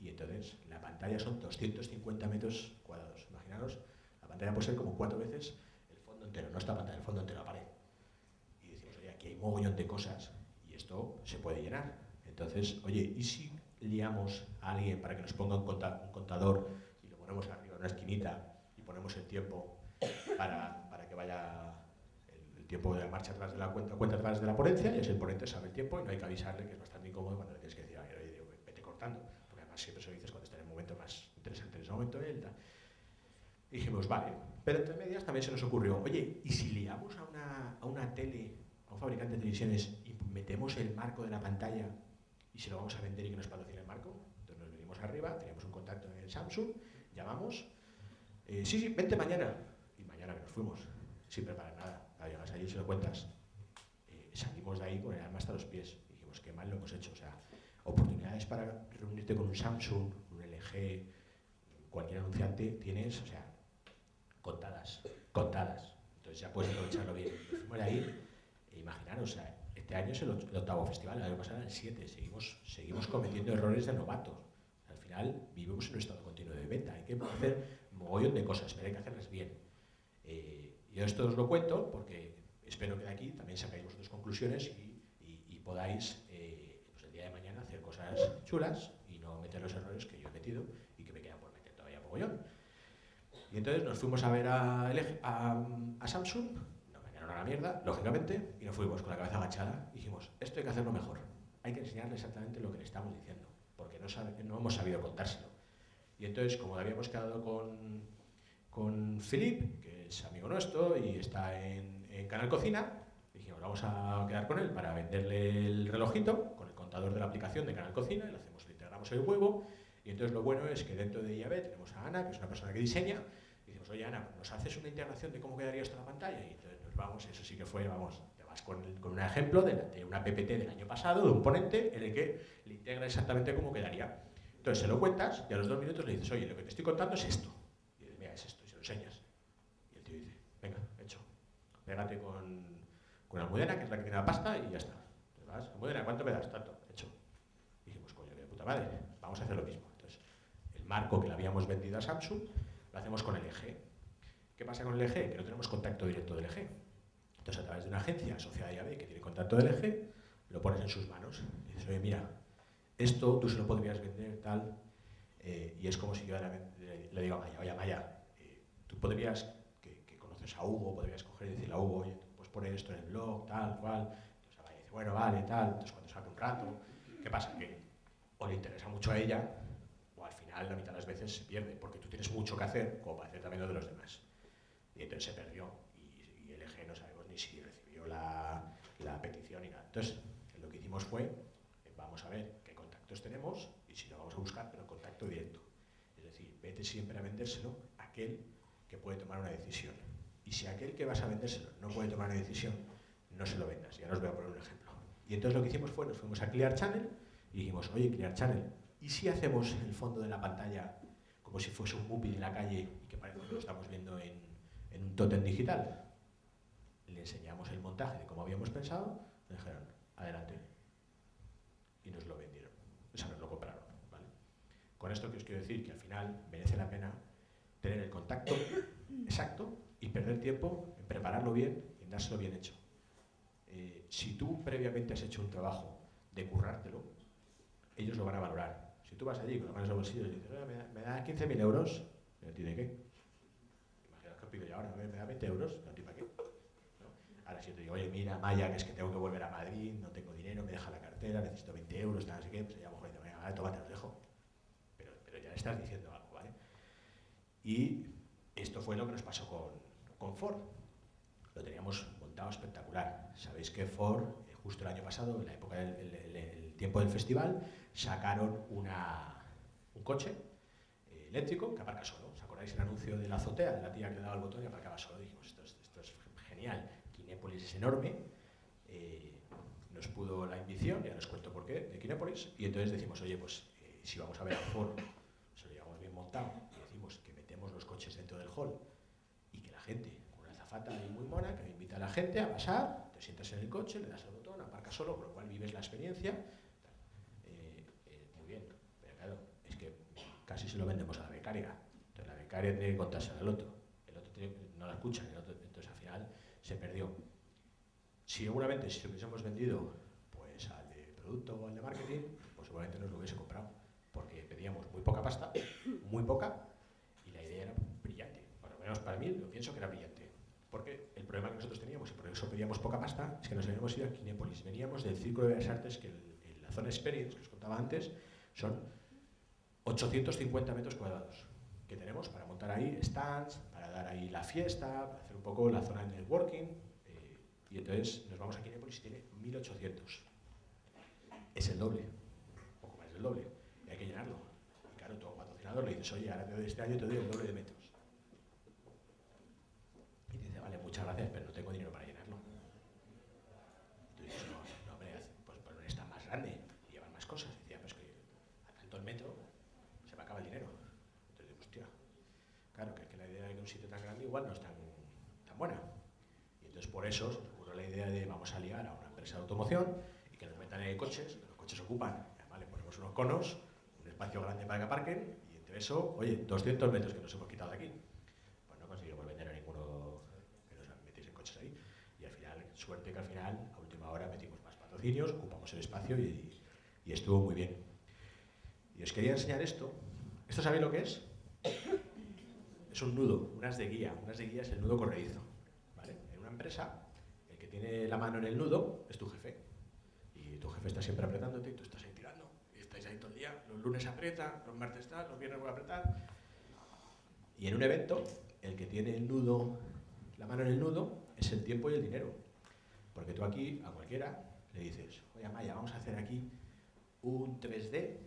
y entonces la pantalla son 250 metros cuadrados. Imaginaros, la pantalla puede ser como cuatro veces el fondo entero, no esta pantalla, el fondo entero, la pared. Y decimos, oye, aquí hay un mogollón de cosas esto se puede llenar. Entonces, oye, ¿y si liamos a alguien para que nos ponga un, contador y lo ponemos arriba en una esquinita y ponemos el tiempo para, para que vaya el, tiempo de la marcha atrás de la cuenta, cuenta atrás de la ponencia y así el ponente sabe el tiempo y no hay que avisarle que es bastante incómodo cuando le tienes que decir, oye, vete cortando, porque además siempre se lo dices cuando está en el momento más interesante en ese momento él. Dijimos, vale, pero entre medias también se nos ocurrió, oye, ¿y si liamos a una, a una tele, a un fabricante de televisiones metemos el marco de la pantalla y se lo vamos a vender y que nos patrocine el marco? Entonces nos venimos arriba, teníamos un contacto en el Samsung, llamamos, eh, sí, sí, vente mañana. Y mañana que nos fuimos, sin preparar nada. Cuando llegas allí y se lo cuentas, eh, salimos de ahí con el alma hasta los pies. Y dijimos, qué mal lo hemos hecho. O sea, oportunidades para reunirte con un Samsung, un LG, cualquier anunciante, tienes, o sea, contadas, contadas. Entonces ya puedes aprovecharlo bien. Nos fuimos de ahí, e imaginaros, o sea, este año es el, octavo festival, el año pasado el siete, seguimos, seguimos cometiendo errores de novatos. Al final vivimos en un estado continuo de venta, hay que hacer mogollón de cosas, pero hay que hacerlas bien. Eh, yo esto os lo cuento porque espero que de aquí también sacáis vosotros conclusiones y, podáis eh, pues el día de mañana hacer cosas chulas y no meter los errores que yo he metido y que me quedan por meter todavía mogollón. Y entonces nos fuimos a ver a, a, Samsung, nos engañaron a la mierda, lógicamente, y nos fuimos con la cabeza agachada dijimos, esto hay que hacerlo mejor, hay que enseñarle exactamente lo que le estamos diciendo, porque no, no hemos sabido contárselo. Y entonces, como habíamos quedado con, con Philip, que es amigo nuestro y está en, Canal Cocina, dijimos, vamos a quedar con él para venderle el relojito con el contador de la aplicación de Canal Cocina, y le, hacemos, le integramos el huevo. Y entonces lo bueno es que dentro de IAB tenemos a Ana, que es una persona que diseña, y decimos, oye Ana, ¿nos haces una integración de cómo quedaría esto en la pantalla? Y entonces vamos, eso sí que fue, vamos, te vas con, con un ejemplo de, una PPT del año pasado, de un ponente en el que le integra exactamente cómo quedaría. Entonces se lo cuentas y a los dos minutos le dices, oye, lo que te estoy contando es esto. Y dices, mira, es esto, y se lo enseñas. Y el tío dice, venga, hecho. Pégate con, con Almudena, que es la que tiene la pasta, y ya está. Entonces vas, Almudena, ¿cuánto me das? Tanto, hecho. Y dijimos, coño, qué puta madre, vamos a hacer lo mismo. Entonces, el marco que le habíamos vendido a Samsung, lo hacemos con el eje. ¿Qué pasa con el eje? Que no tenemos contacto directo del eje. Entonces, a través de una agencia asociada a IAB que tiene contacto del eje, lo pones en sus manos. Y dices, oye, mira, esto tú se lo podrías vender, tal, eh, y es como si yo le, digo a Maya, oye Maya, eh, tú podrías, que, conoces a Hugo, podrías coger y decirle a Hugo, oye, pues poner esto en el blog, tal, cual, entonces Maya dice, bueno, vale, tal, entonces cuando saque un rato, ¿qué pasa? Que o le interesa mucho a ella, o al final la mitad de las veces se pierde, porque tú tienes mucho que hacer, como para hacer también lo de los demás. Y entonces se perdió, y, el eje no sabemos ni la, petición ni nada. Entonces, lo que hicimos fue, vamos a ver, tenemos y si no vamos a buscar, pero contacto directo. Es decir, vete siempre a vendérselo a aquel que puede tomar una decisión. Y si aquel que vas a vendérselo no puede tomar una decisión, no se lo vendas. Ya os voy a poner un ejemplo. Y entonces lo que hicimos fue, nos fuimos a Clear Channel y dijimos, oye, Clear Channel, ¿y si hacemos el fondo de la pantalla como si fuese un movie de la calle y que parece que lo estamos viendo en, en un tótem digital? Le enseñamos el montaje de cómo habíamos pensado, me dijeron, adelante. Y nos lo vendieron lo compraron. Con esto que os quiero decir que al final merece la pena tener el contacto exacto y perder tiempo en prepararlo bien y en dárselo bien hecho. Eh, si tú previamente has hecho un trabajo de currártelo, ellos lo van a valorar. Si tú vas allí con las manos en los bolsillos y dices, me da, 15.000 euros, ¿me tiene qué? Imagina que pido yo ahora, me da 20 euros, ¿no? Ahora si yo te digo, oye, mira, Maya, que es que tengo que volver a Madrid, no tengo dinero, me deja la cartera, necesito 20 euros, tal, así que, pues ya vale, toma, te los dejo. Pero, ya le estás diciendo algo, ¿vale? Y esto fue lo que nos pasó con, con Ford. Lo teníamos montado espectacular. Sabéis que Ford, eh, justo el año pasado, en la época del tiempo del festival, sacaron un coche eh, eléctrico que aparca solo. ¿Os acordáis el anuncio de la azotea, de la tía que le daba el botón y aparcaba solo? Dijimos, esto es, esto es genial. Kinépolis es enorme. Eh, nos pudo la invición, ya os cuento por qué, de Kinépolis, y entonces decimos, oye, pues eh, si vamos a ver a Ford, se lo llevamos bien montado, y decimos que metemos los coches dentro del hall, y que la gente, con una zafata ahí muy mona, que invita a la gente a pasar, te sientas en el coche, le das el botón, aparca solo, con lo cual vives la experiencia, eh, muy bien, pero claro, es que casi se lo vendemos a la becaria, entonces la becaria tiene que contarse al otro, el otro no la escucha, entonces al final se perdió. Seguramente si hubiésemos vendido pues, al de producto o el de marketing, pues seguramente nos lo hubiese comprado. Porque pedíamos muy poca pasta, muy poca, y la idea era brillante. Por lo menos para mí, lo pienso que era brillante. Porque el problema que nosotros teníamos, y por eso pedíamos poca pasta, es que nos habíamos ido a Kinépolis. Veníamos del Círculo de Bellas Artes, que el, la zona Experience, que os contaba antes, son 850 metros cuadrados que tenemos para montar ahí stands, para dar ahí la fiesta, para hacer un poco la zona de networking. Eh, y entonces nos vamos a Kinépolis y tiene 1800. Es el doble, un poco más del doble, y hay que llenarlo. Y claro, todo patrocinador le dices, oye, ahora te doy este año te doy el doble de metros. Y dice, vale, muchas gracias, pero no tengo dinero para llenarlo. Y tú dices, no, no, hombre, pues por un stand más grande y llevar más cosas. Y decía, pues que a tanto el metro se me acaba el dinero. Entonces digo, hostia, claro, que, que la idea de que un sitio tan grande no es tan, tan buena. Y entonces por eso se ocurrió la idea de vamos a liar a una empresa de automoción y que nos metan en coches, los coches ocupan, además le ponemos unos conos, un espacio grande para que aparquen, y entre eso, oye, 200 metros que nos hemos quitado de aquí. Pues no conseguimos vender a ninguno que nos metiese coches ahí. Y al final, suerte que al final, a última hora, metimos más patrocinios, ocupamos el espacio y, y estuvo muy bien. Y os quería enseñar esto. ¿Esto sabéis lo que es? Es un nudo, unas de guía. Unas de guía es el nudo corredizo. ¿vale? En una empresa, el que tiene la mano en el nudo es tu jefe. Y tu jefe está siempre apretándote y tú estás ahí tirando. Y estáis ahí todo el día. Los lunes aprieta, los martes está, los viernes voy a apretar. Y en un evento, el que tiene el nudo, la mano en el nudo, es el tiempo y el dinero. Porque tú aquí, a cualquiera, le dices, oye Maya, vamos a hacer aquí un 3D de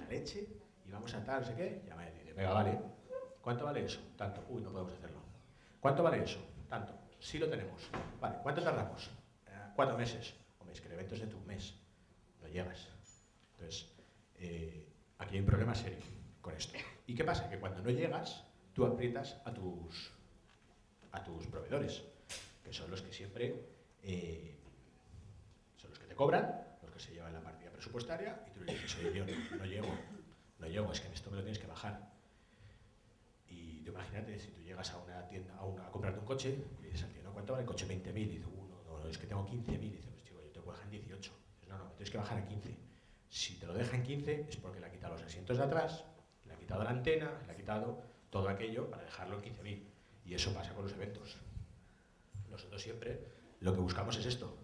la leche y vamos a tal, no sé qué. Y Amaya dice, venga, vale. ¿Cuánto vale eso? Tanto. Uy, no podemos hacerlo. ¿Cuánto vale eso? Tanto. Sí lo tenemos. Vale, ¿cuánto tardamos? Eh, cuatro meses. Hombre, es que el evento es de tu mes. No llegas. Entonces, eh, aquí hay un problema serio con esto. ¿Y qué pasa? Que cuando no llegas, tú aprietas a tus, a tus proveedores, que son los que siempre eh, son los que te cobran, los que se llevan la partida presupuestaria, y tú le dices, oye, tío, no, no llego, no llego, es que en esto me lo tienes que bajar. Imagínate, si tú llegas a una tienda a, una, comprarte un coche, y dices al tío, ¿no? ¿cuánto vale el coche? 20.000. Y dice, uno, no, no, es que tengo 15.000. Y dice, pues chico, yo te puedo dejar en 18. Dices, no, no, me tienes que bajar a 15. Si te lo deja en 15 es porque le ha quitado los asientos de atrás, le ha quitado la antena, le ha quitado todo aquello para dejarlo en 15.000. Y eso pasa con los eventos. Nosotros siempre lo que buscamos es esto.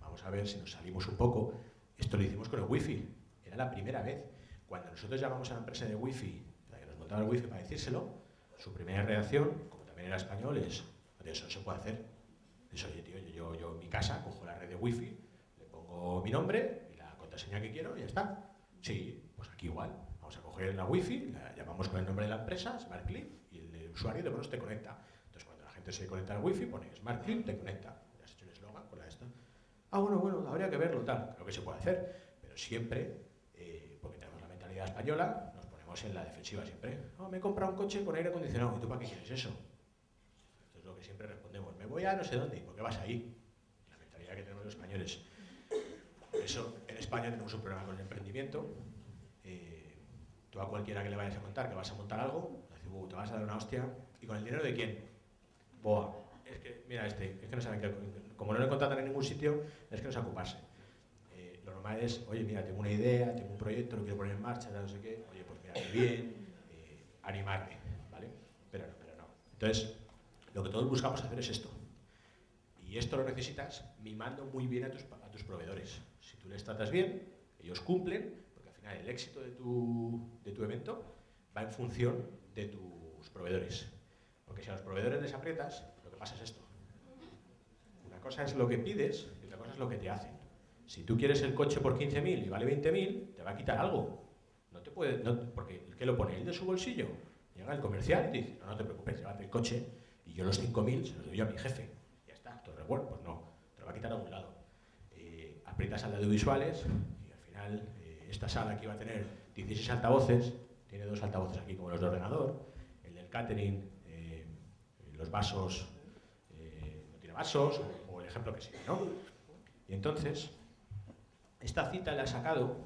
Vamos a ver si nos salimos un poco. Esto lo hicimos con el wifi. Era la primera vez. Cuando nosotros llamamos a la empresa de wifi, la que nos montaba el wifi para decírselo, su primera reacción, como también era español, es, "Oye, eso no se puede hacer. Es, oye, tío, yo, yo, en mi casa cojo la red de wifi, le pongo mi nombre y la contraseña que quiero y ya está. Sí, pues aquí igual. Vamos a coger la wifi, la llamamos con el nombre de la empresa, SmartClip, y el usuario de pronto te conecta. Entonces cuando la gente se conecta al wifi, pone SmartClip, te conecta. Ya has hecho un eslogan con la esta. Ah, bueno, bueno, habría que verlo, tal. Creo que se puede hacer, pero siempre, eh, porque tenemos la mentalidad española, en la defensiva siempre. Me he comprado un coche con aire acondicionado. ¿Y tú para qué quieres eso? Esto es lo que siempre respondemos. Me voy a no sé dónde. ¿Y por qué vas ahí? La mentalidad que tenemos los españoles. Por eso en España tenemos un problema con el emprendimiento. Eh, tú a cualquiera que le vayas a contar que vas a montar algo, le dices, "Uh, te vas a dar una hostia. ¿Y con el dinero de quién? Boa. Es que, mira este, es que no saben que, como no le contratan en ningún sitio, es que no sabe ocuparse. Eh, lo normal es, oye, mira, tengo una idea, tengo un proyecto, lo quiero poner en marcha, no sé qué. Oye, pues bien, eh, animarme, ¿vale? Pero no, pero no. Entonces, lo que todos buscamos hacer es esto. Y esto lo necesitas mimando muy bien a tus, a tus proveedores. Si tú les tratas bien, ellos cumplen, porque al final el éxito de tu, de tu evento va en función de tus proveedores. Porque si a los proveedores les aprietas, lo que pasa es esto. Una cosa es lo que pides y otra cosa es lo que te hacen. Si tú quieres el coche por 15.000 y vale 20.000, te va a quitar algo. No te puede, no, porque el lo pone él de su bolsillo. Llega el comercial y te dice, no, no te preocupes, llévate el coche y yo los 5.000 se los doy a mi jefe. Ya está, todo recuerdo. Pues no, te lo va a quitar a un lado. Eh, aprietas al de audiovisuales y al final eh, esta sala que iba a tener 16 altavoces, tiene dos altavoces aquí como los de ordenador. El del catering, eh, los vasos, eh, no tiene vasos, o, el ejemplo que sigue, ¿no? Y entonces, esta cita la ha sacado,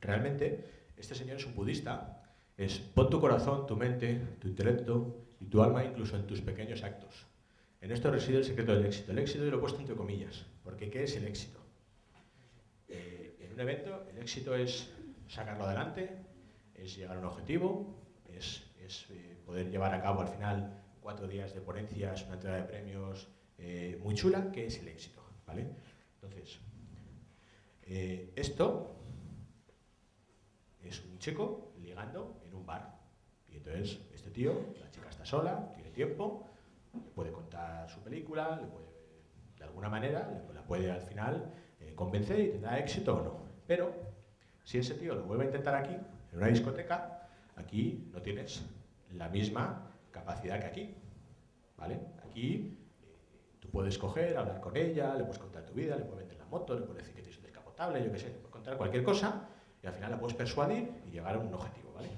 realmente, este señor es un budista, es pon tu corazón, tu mente, tu intelecto y tu alma incluso en tus pequeños actos. En esto reside el secreto del éxito. El éxito yo lo he puesto entre comillas, porque ¿qué es el éxito? un evento el éxito es sacarlo adelante, es llegar a un objetivo, es, eh, poder llevar a cabo al final cuatro días de ponencias, una entrega de premios eh, muy chula, que es el éxito. ¿vale? Entonces, eh, esto es un chico ligando en un bar. Y entonces, este tío, la chica está sola, tiene tiempo, le puede contar su película, le puede, de alguna manera, la puede al final convencer y tendrá éxito o no. Pero, si ese tío lo vuelve a intentar aquí, en una discoteca, aquí no tienes la misma capacidad que aquí. ¿Vale? Aquí eh, tú puedes coger, hablar con ella, le puedes contar tu vida, le puedes vender la moto, le puedes decir que tienes un descapotable, yo qué sé, le puedes contar cualquier cosa al final la puedes persuadir y llegar a un objetivo. ¿vale?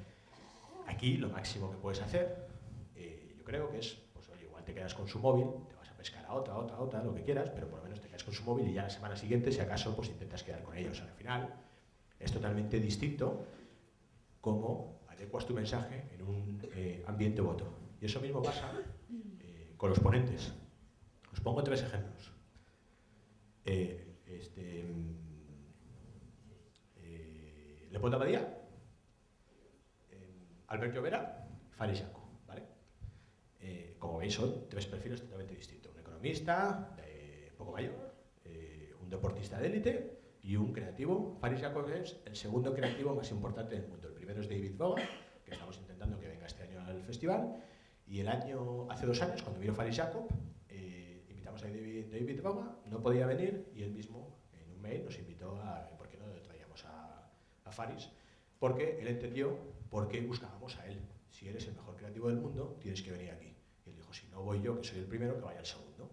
Aquí lo máximo que puedes hacer, eh, yo creo que es, pues oye, igual te quedas con su móvil, te vas a pescar a otra, otra, otra, lo que quieras, pero por lo menos te quedas con su móvil y ya la semana siguiente, si acaso, pues intentas quedar con ellos. Al final es totalmente distinto cómo adecuas tu mensaje en un eh, ambiente voto. Y eso mismo pasa eh, con los ponentes. Os pongo tres ejemplos. Eh, este, eh, Leopoldo Abadía, Albert Llovera, Faris ¿vale? como veis son tres perfiles totalmente distintos. Un economista, un poco mayor, un deportista de élite y un creativo. Faris Jacob es el segundo creativo más importante del mundo. El primero es David Bowie, que estamos intentando que venga este año al festival. Y el año, hace dos años, cuando vino Faris Jacob, eh, invitamos a David, David no podía venir y él mismo en un mail nos invitó a por qué no le traíamos Faris, porque él entendió por qué buscábamos a él. Si eres el mejor creativo del mundo, tienes que venir aquí. Y él dijo, si no voy yo, que soy el primero, que vaya el segundo.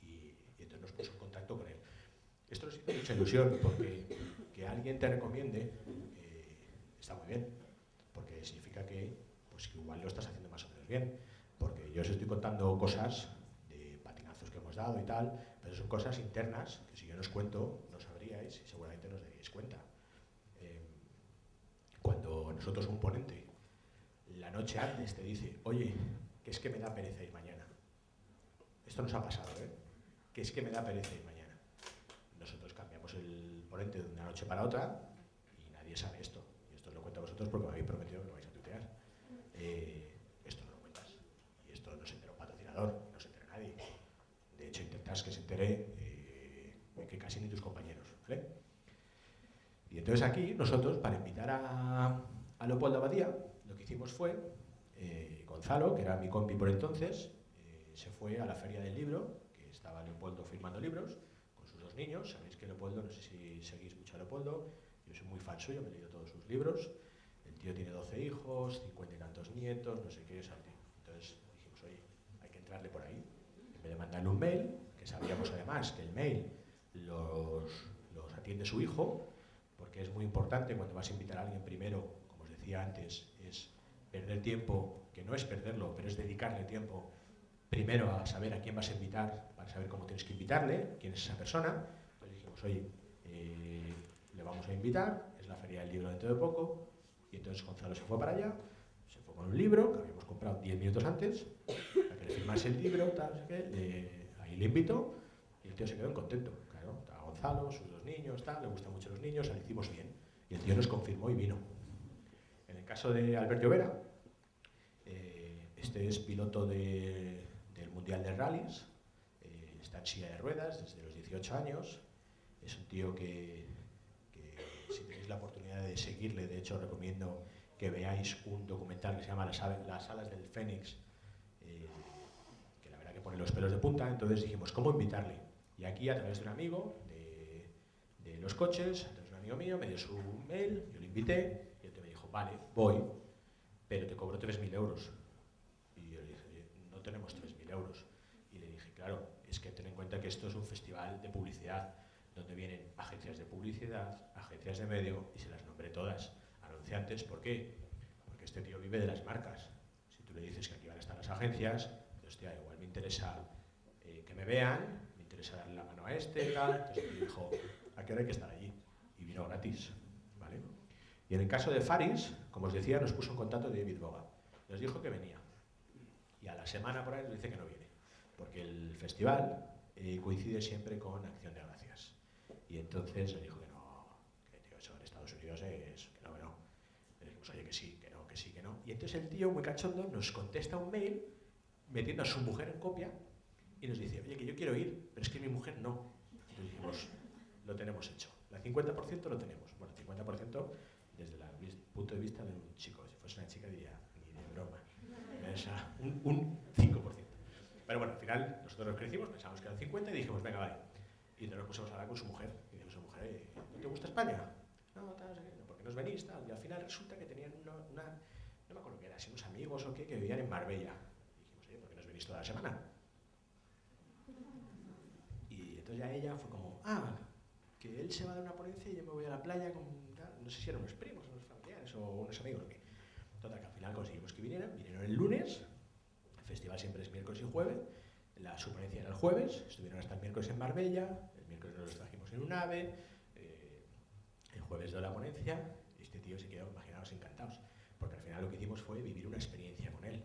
Y, entonces nos puso en contacto con él. Esto nos hizo mucha ilusión, porque que alguien te recomiende eh, está muy bien, porque significa que, pues, que igual lo estás haciendo más o menos bien. Porque yo os estoy contando cosas de patinazos que hemos dado y tal, pero son cosas internas que si yo no os cuento no sabríais y seguramente no os daríais cuenta. Nosotros un ponente la noche antes te dice, oye, que es que me da pereza ir mañana. Esto nos ha pasado, ¿eh? Que es que me da pereza ir mañana. Nosotros cambiamos el ponente de una noche para otra y nadie sabe esto. Y esto os lo cuento a vosotros porque me habéis prometido que lo vais a tutear. Eh, esto no lo cuentas. Y esto no se entera un patrocinador, no se entera nadie. De hecho, intentas que se entere eh, que casi ni tus compañeros. ¿vale? Y entonces aquí, nosotros, para invitar a, a Leopoldo Abadía, lo que hicimos fue, eh, Gonzalo, que era mi compi por entonces, se fue a la feria del libro, que estaba Leopoldo firmando libros, con sus dos niños. Sabéis que Leopoldo, no sé si seguís mucho a Leopoldo, yo soy muy fan suyo, me he leído todos sus libros. El tío tiene 12 hijos, 50 y tantos nietos, no sé qué es Entonces dijimos, oye, hay que entrarle por ahí. En vez de un mail, que sabíamos además que el mail los, atiende su hijo, porque es muy importante cuando vas a invitar a alguien primero, decía antes, es perder tiempo, que no es perderlo, pero es dedicarle tiempo primero a saber a quién vas a invitar, para saber cómo tienes que invitarle, quién es esa persona. Entonces dijimos, oye, eh, le vamos a invitar, es la feria del libro dentro de poco, y entonces Gonzalo se fue para allá, se fue con un libro que habíamos comprado 10 minutos antes, para que le firmase el libro, tal, qué, ahí le invitó, y el tío se quedó contento. Claro, estaba Gonzalo, sus dos niños, tal, le gustan mucho los niños, le hicimos bien. Y el tío nos confirmó y vino. El caso de Alberto Vera, eh, este es piloto de, del Mundial de Rallys, eh, está en silla de ruedas desde los 18 años, es un tío que si tenéis la oportunidad de seguirle, de hecho recomiendo que veáis un documental que se llama Las, alas del Fénix, eh, que la verdad que pone los pelos de punta, entonces dijimos, ¿cómo invitarle? Y aquí a través de un amigo de, de los coches, a través de un amigo mío, me dio su mail, yo le invité, y él me dijo, vale, voy, pero te cobro 3.000 euros. Y yo le dije, no tenemos 3.000 euros. Y le dije, claro, es que ten en cuenta que esto es un festival de publicidad, donde vienen agencias de publicidad, agencias de medio, y se las nombré todas, anunciantes, ¿por qué? Porque este tío vive de las marcas. Si tú le dices que aquí van a estar las agencias, pues, hostia, igual me interesa eh, que me vean, me interesa darle la mano a este, tal, entonces me dijo, ¿a qué hora hay que estar allí? Y vino gratis. Y en el caso de Faris, como os decía, nos puso en contacto David Boga. Nos dijo que venía. Y a la semana por ahí nos dice que no viene, porque el festival eh, coincide siempre con Acción de Gracias. Y entonces le dijo que no, Estados Unidos es que no, que no. Le dijimos, oye, que sí, que no, que sí, que no. Y entonces el tío, muy cachondo, nos contesta un mail metiendo a su mujer en copia y nos dice, oye, que yo quiero ir, pero es que mi mujer no. Y dijimos, lo tenemos hecho. El 50% lo tenemos. Bueno, el 50% desde el punto de vista de un chico. Si fuese una chica diría, ni de broma. Esa, un, un 5%. Pero bueno, al final nosotros nos crecimos, pensamos que eran 50 y dijimos, venga, vale. Y nos pusimos a hablar con su mujer. Y dijimos a su mujer, ¿no te gusta España? No, tal, no porque nos venís, tal. Y al final resulta que tenían una, no me acuerdo qué era, si unos amigos o qué, que vivían en Marbella. Y dijimos, ¿por qué nos venís toda la semana? Y entonces ya ella fue como, ah, que él se va dar una ponencia y yo me voy a la playa con, no sé si eran unos primos, unos familiares o unos amigos o qué. Total, que al final conseguimos que vinieran, vinieron el lunes, el festival siempre es miércoles y jueves, la su ponencia era el jueves, estuvieron hasta el miércoles en Marbella, el miércoles nos los trajimos en un ave, eh, el jueves de la ponencia, este tío se quedó, imaginaos, encantados, porque al final lo que hicimos fue vivir una experiencia con él.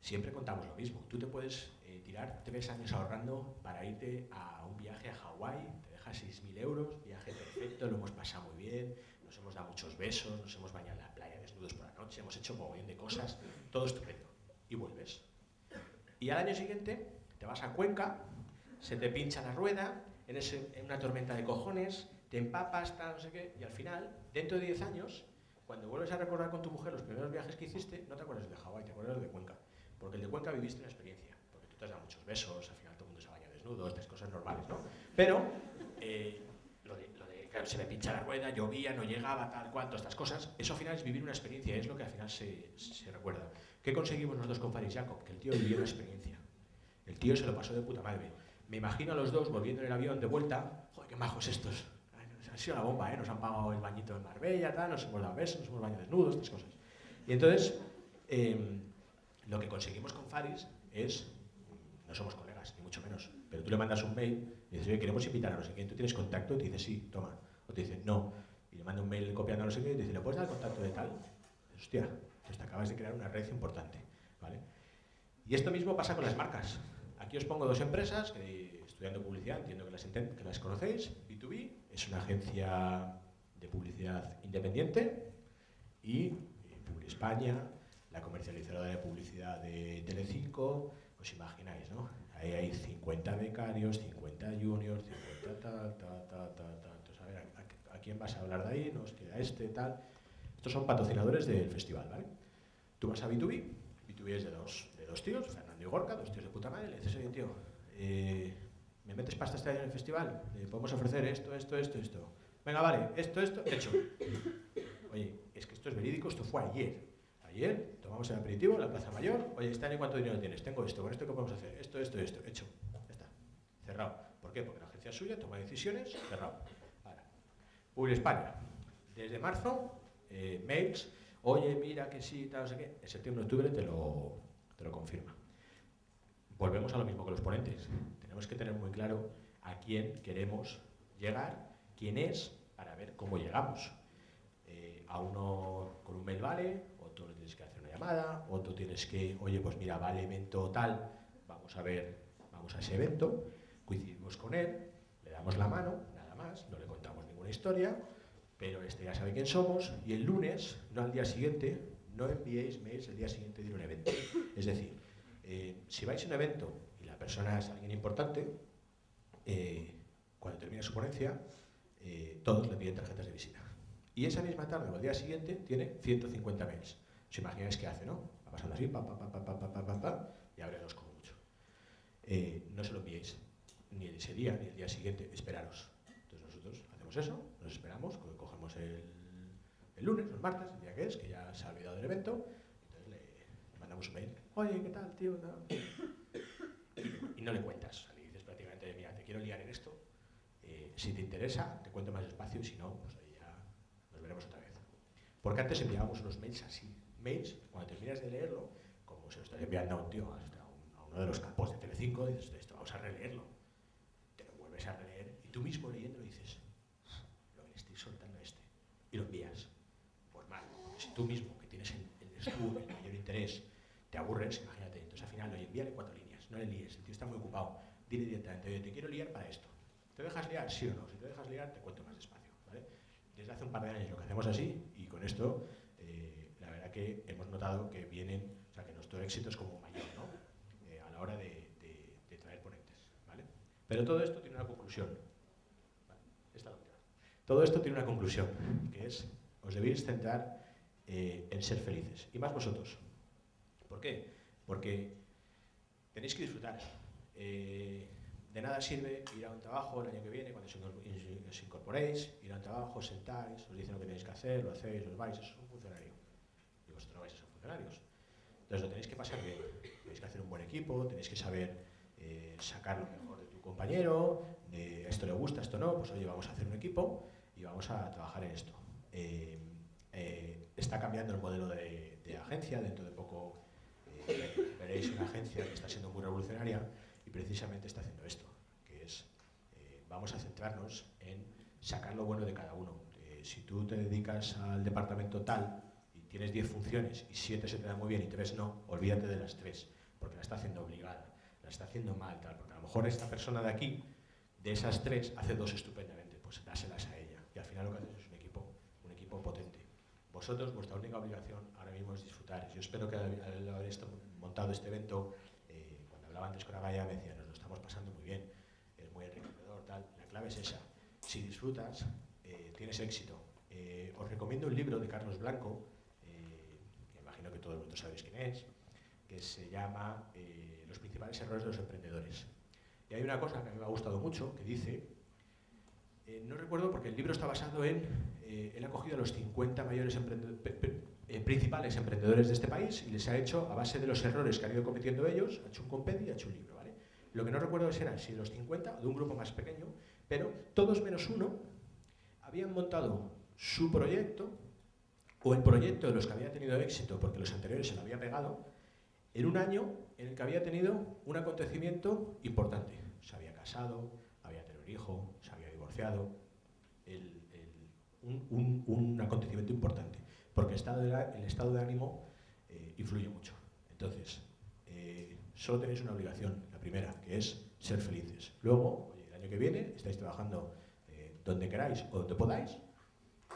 Siempre contamos lo mismo, tú te puedes eh, tirar tres años ahorrando para irte a un viaje a Hawái, 6.000 euros, perfecto, lo hemos pasado muy bien, nos hemos dado muchos besos, nos hemos bañado en la playa desnudos por la noche, hemos hecho un mogollón de cosas, todo estupendo. Y vuelves. Y al año siguiente te vas a Cuenca, se te pincha la rueda, en, una tormenta de cojones, te empapas, tal, no sé qué, y al final, dentro de 10 años, cuando vuelves a recordar con tu mujer los primeros viajes que hiciste, no te acuerdas de Hawái, te acuerdas de Cuenca. Porque el de Cuenca viviste una experiencia, porque tú te has dado muchos besos, al final todo el mundo se baña desnudo, estas cosas normales, ¿no? Pero eh, claro, se me pincha la rueda, llovía, no llegaba, tal cual, todas estas cosas, eso al final es vivir una experiencia, es lo que al final se, se recuerda. ¿Qué conseguimos nosotros con Faris Jacob? Que el tío vivió una experiencia. El tío se lo pasó de puta madre. Me imagino a los dos volviendo en el avión de vuelta, joder, qué majos estos. Ha sido la bomba, ¿eh? Nos han pagado el bañito en Marbella, tal, nos hemos dado besos, nos hemos bañado desnudos, estas cosas. Y entonces, eh, lo que conseguimos con Faris es, no somos colegas, ni mucho menos, pero tú le mandas un mail y dices, oye, queremos invitar a no sé tú tienes contacto, y te dice, sí, toma. O te dice, no. Y le manda un mail copiando a no sé y te dice, ¿le puedes dar el contacto de tal? Dices, hostia, pues te acabas de crear una red importante. ¿vale? Y esto mismo pasa con las marcas. Aquí os pongo dos empresas que estudiando publicidad, entiendo que las, conocéis. B2B es una agencia de publicidad independiente y eh, España, la comercializadora de publicidad de Telecinco, os imagináis, ¿no? Ahí hay 50 becarios, 50 juniors, 50 tal, tal, tal, tal. Entonces, a ver, ¿a, a quién vas a hablar de ahí? Nos queda este, tal. Estos son patrocinadores del festival, ¿vale? Tú vas a B2B, B2B es de dos, de dos tíos, Fernando y Gorka, dos tíos de puta madre, le dices, oye, tío, eh, ¿me metes pasta este año en el festival? Eh, podemos ofrecer esto, esto, esto, esto. Venga, vale, esto, esto, hecho. Oye, es que esto es verídico, esto fue ayer. Ayer tomamos el aperitivo en la Plaza Mayor. Oye, este año cuánto dinero tienes? Tengo esto, con esto qué podemos hacer? Esto, esto, esto. Hecho. Ya está. Cerrado. ¿Por qué? Porque la agencia suya toma decisiones. Cerrado. Ahora. España. Desde marzo, eh, mails. Oye, mira que sí, tal, no sé qué. En septiembre, octubre te lo, te lo confirma. Volvemos a lo mismo que los ponentes. Tenemos que tener muy claro a quién queremos llegar, quién es, para ver cómo llegamos. Eh, a uno con un mail vale, llamada, otro tienes que, oye, pues mira, vale evento tal, vamos a ver, vamos a ese evento, coincidimos con él, le damos la mano, nada más, no le contamos ninguna historia, pero este ya sabe quién somos y el lunes, no al día siguiente, no enviéis mails el día siguiente de un evento. Es decir, eh, si vais a un evento y la persona es alguien importante, eh, cuando termine su ponencia, eh, todos le piden tarjetas de visita. Y esa misma tarde o al día siguiente tiene 150 mails. Os imagináis qué hace, ¿no? Va pasando así, pa, pa, pa, pa, pa, pa, pa, y abre dos como mucho. Eh, no se lo enviéis, ni ese día ni el día siguiente, esperaros. Entonces nosotros hacemos eso, nos esperamos, cogemos el, lunes, el martes, el día que es, que ya se ha olvidado del evento, entonces le mandamos un mail, oye, ¿qué tal, tío? Y, no le cuentas, le dices prácticamente, mira, te quiero liar en esto, eh, si te interesa, te cuento más despacio, y si no, pues ahí ya nos veremos otra vez. Porque antes enviábamos unos mails así, cuando terminas de leerlo, como se lo estás enviando a un tío, a, un, a uno de los capos de Telecinco, dices, esto vamos a releerlo. Te lo vuelves a releer y tú mismo leyéndolo dices, lo que le estoy soltando a este. Y lo envías. Pues mal, si tú mismo, que tienes el, el, el mayor interés, te aburres, imagínate. Entonces al final, oye, envíale cuatro líneas, no le líes, el tío está muy ocupado. Dile directamente, oye, te quiero liar para esto. ¿Te dejas liar? Sí o no. Si te dejas liar, te cuento más despacio. ¿vale? desde hace un par de años lo que hacemos así y con esto hemos notado que vienen, o sea, que nuestro éxito es como mayor ¿no? Eh, a la hora de, traer ponentes. ¿vale? Pero todo esto tiene una conclusión. ¿vale? Esta última. Todo esto tiene una conclusión, que es, os debéis centrar eh, en ser felices. Y más vosotros. ¿Por qué? Porque tenéis que disfrutar. Eh, de nada sirve ir a un trabajo el año que viene, cuando os incorporéis, ir a un trabajo, sentáis, os dicen lo que tenéis que hacer, lo hacéis, os vais, eso es un. Vosotros no vais a ser funcionarios. Entonces lo tenéis que pasar bien. Tenéis que hacer un buen equipo, tenéis que saber eh, sacar lo mejor de tu compañero, de esto le gusta, esto no, pues oye, vamos a hacer un equipo y vamos a trabajar en esto. Eh, eh, está cambiando el modelo de, de, agencia, dentro de poco veréis una agencia que está siendo muy revolucionaria y precisamente está haciendo esto, que es, vamos a centrarnos en sacar lo bueno de cada uno. Si tú te dedicas al departamento tal tienes 10 funciones y 7 se te dan muy bien y 3 no, olvídate de las 3, porque la está haciendo obligada, la está haciendo mal, tal, porque a lo mejor esta persona de aquí, de esas 3, hace dos estupendamente, pues dáselas a ella. Y al final lo que haces es un equipo, un equipo potente. Vosotros, vuestra única obligación ahora mismo es disfrutar. Yo espero que al haber montado este evento hablaba antes con Agaya, me decía, nos lo estamos pasando muy bien, es muy enriquecedor, tal. La clave es esa. Si disfrutas, eh, tienes éxito. Eh, os recomiendo un libro de Carlos Blanco, eh, que imagino que todo el mundo sabéis quién es, que se llama eh, Los principales errores de los emprendedores. Y hay una cosa que a mí me ha gustado mucho, que dice, eh, no recuerdo porque el libro está basado en, eh, él ha cogido a los 50 mayores emprendedores, eh, principales emprendedores de este país y les ha hecho, a base de los errores que han ido cometiendo ellos, ha hecho un compendio y ha hecho un libro. ¿vale? Lo que no recuerdo es eran si los 50 o de un grupo más pequeño, pero todos menos uno habían montado su proyecto o el proyecto de los que había tenido éxito porque los anteriores se lo había pegado en un año en el que había tenido un acontecimiento importante. Se había casado, había tenido hijo, se había divorciado, un, acontecimiento importante porque el estado de, el estado de ánimo eh, influye mucho. Entonces, eh, solo tenéis una obligación, la primera, que es ser felices. Luego, oye, el año que viene estáis trabajando eh, donde queráis o donde podáis,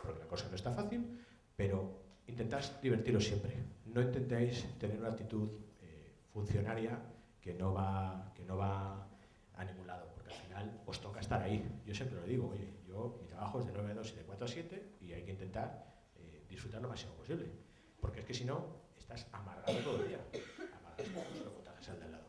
porque la cosa no está fácil, pero intentad divertiros siempre. No intentéis tener una actitud eh, funcionaria que no, va, que no va a ningún lado, porque al final os toca estar ahí. Yo siempre lo digo, oye, yo mi trabajo es de 9 a 2 y de 4 a 7 y hay que intentar disfrutar lo máximo posible. Porque es que si no, estás amargado todo el día. Amargado, no lo al de al lado.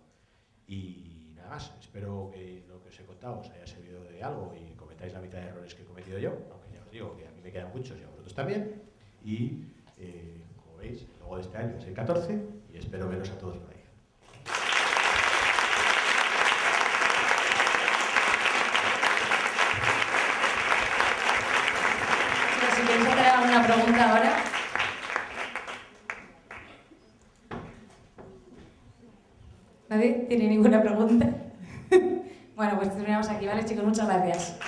Y nada más, espero que lo que os he contado os haya servido de algo y cometáis la mitad de errores que he cometido yo, aunque ya os digo que a mí me quedan muchos y a vosotros también. Y eh, como veis, luego de este año es el 14 y espero veros a todos por ahí. si queréis hacer alguna pregunta ahora. ¿Nadie tiene ninguna pregunta? bueno, pues terminamos aquí, ¿vale, chicos? Muchas gracias.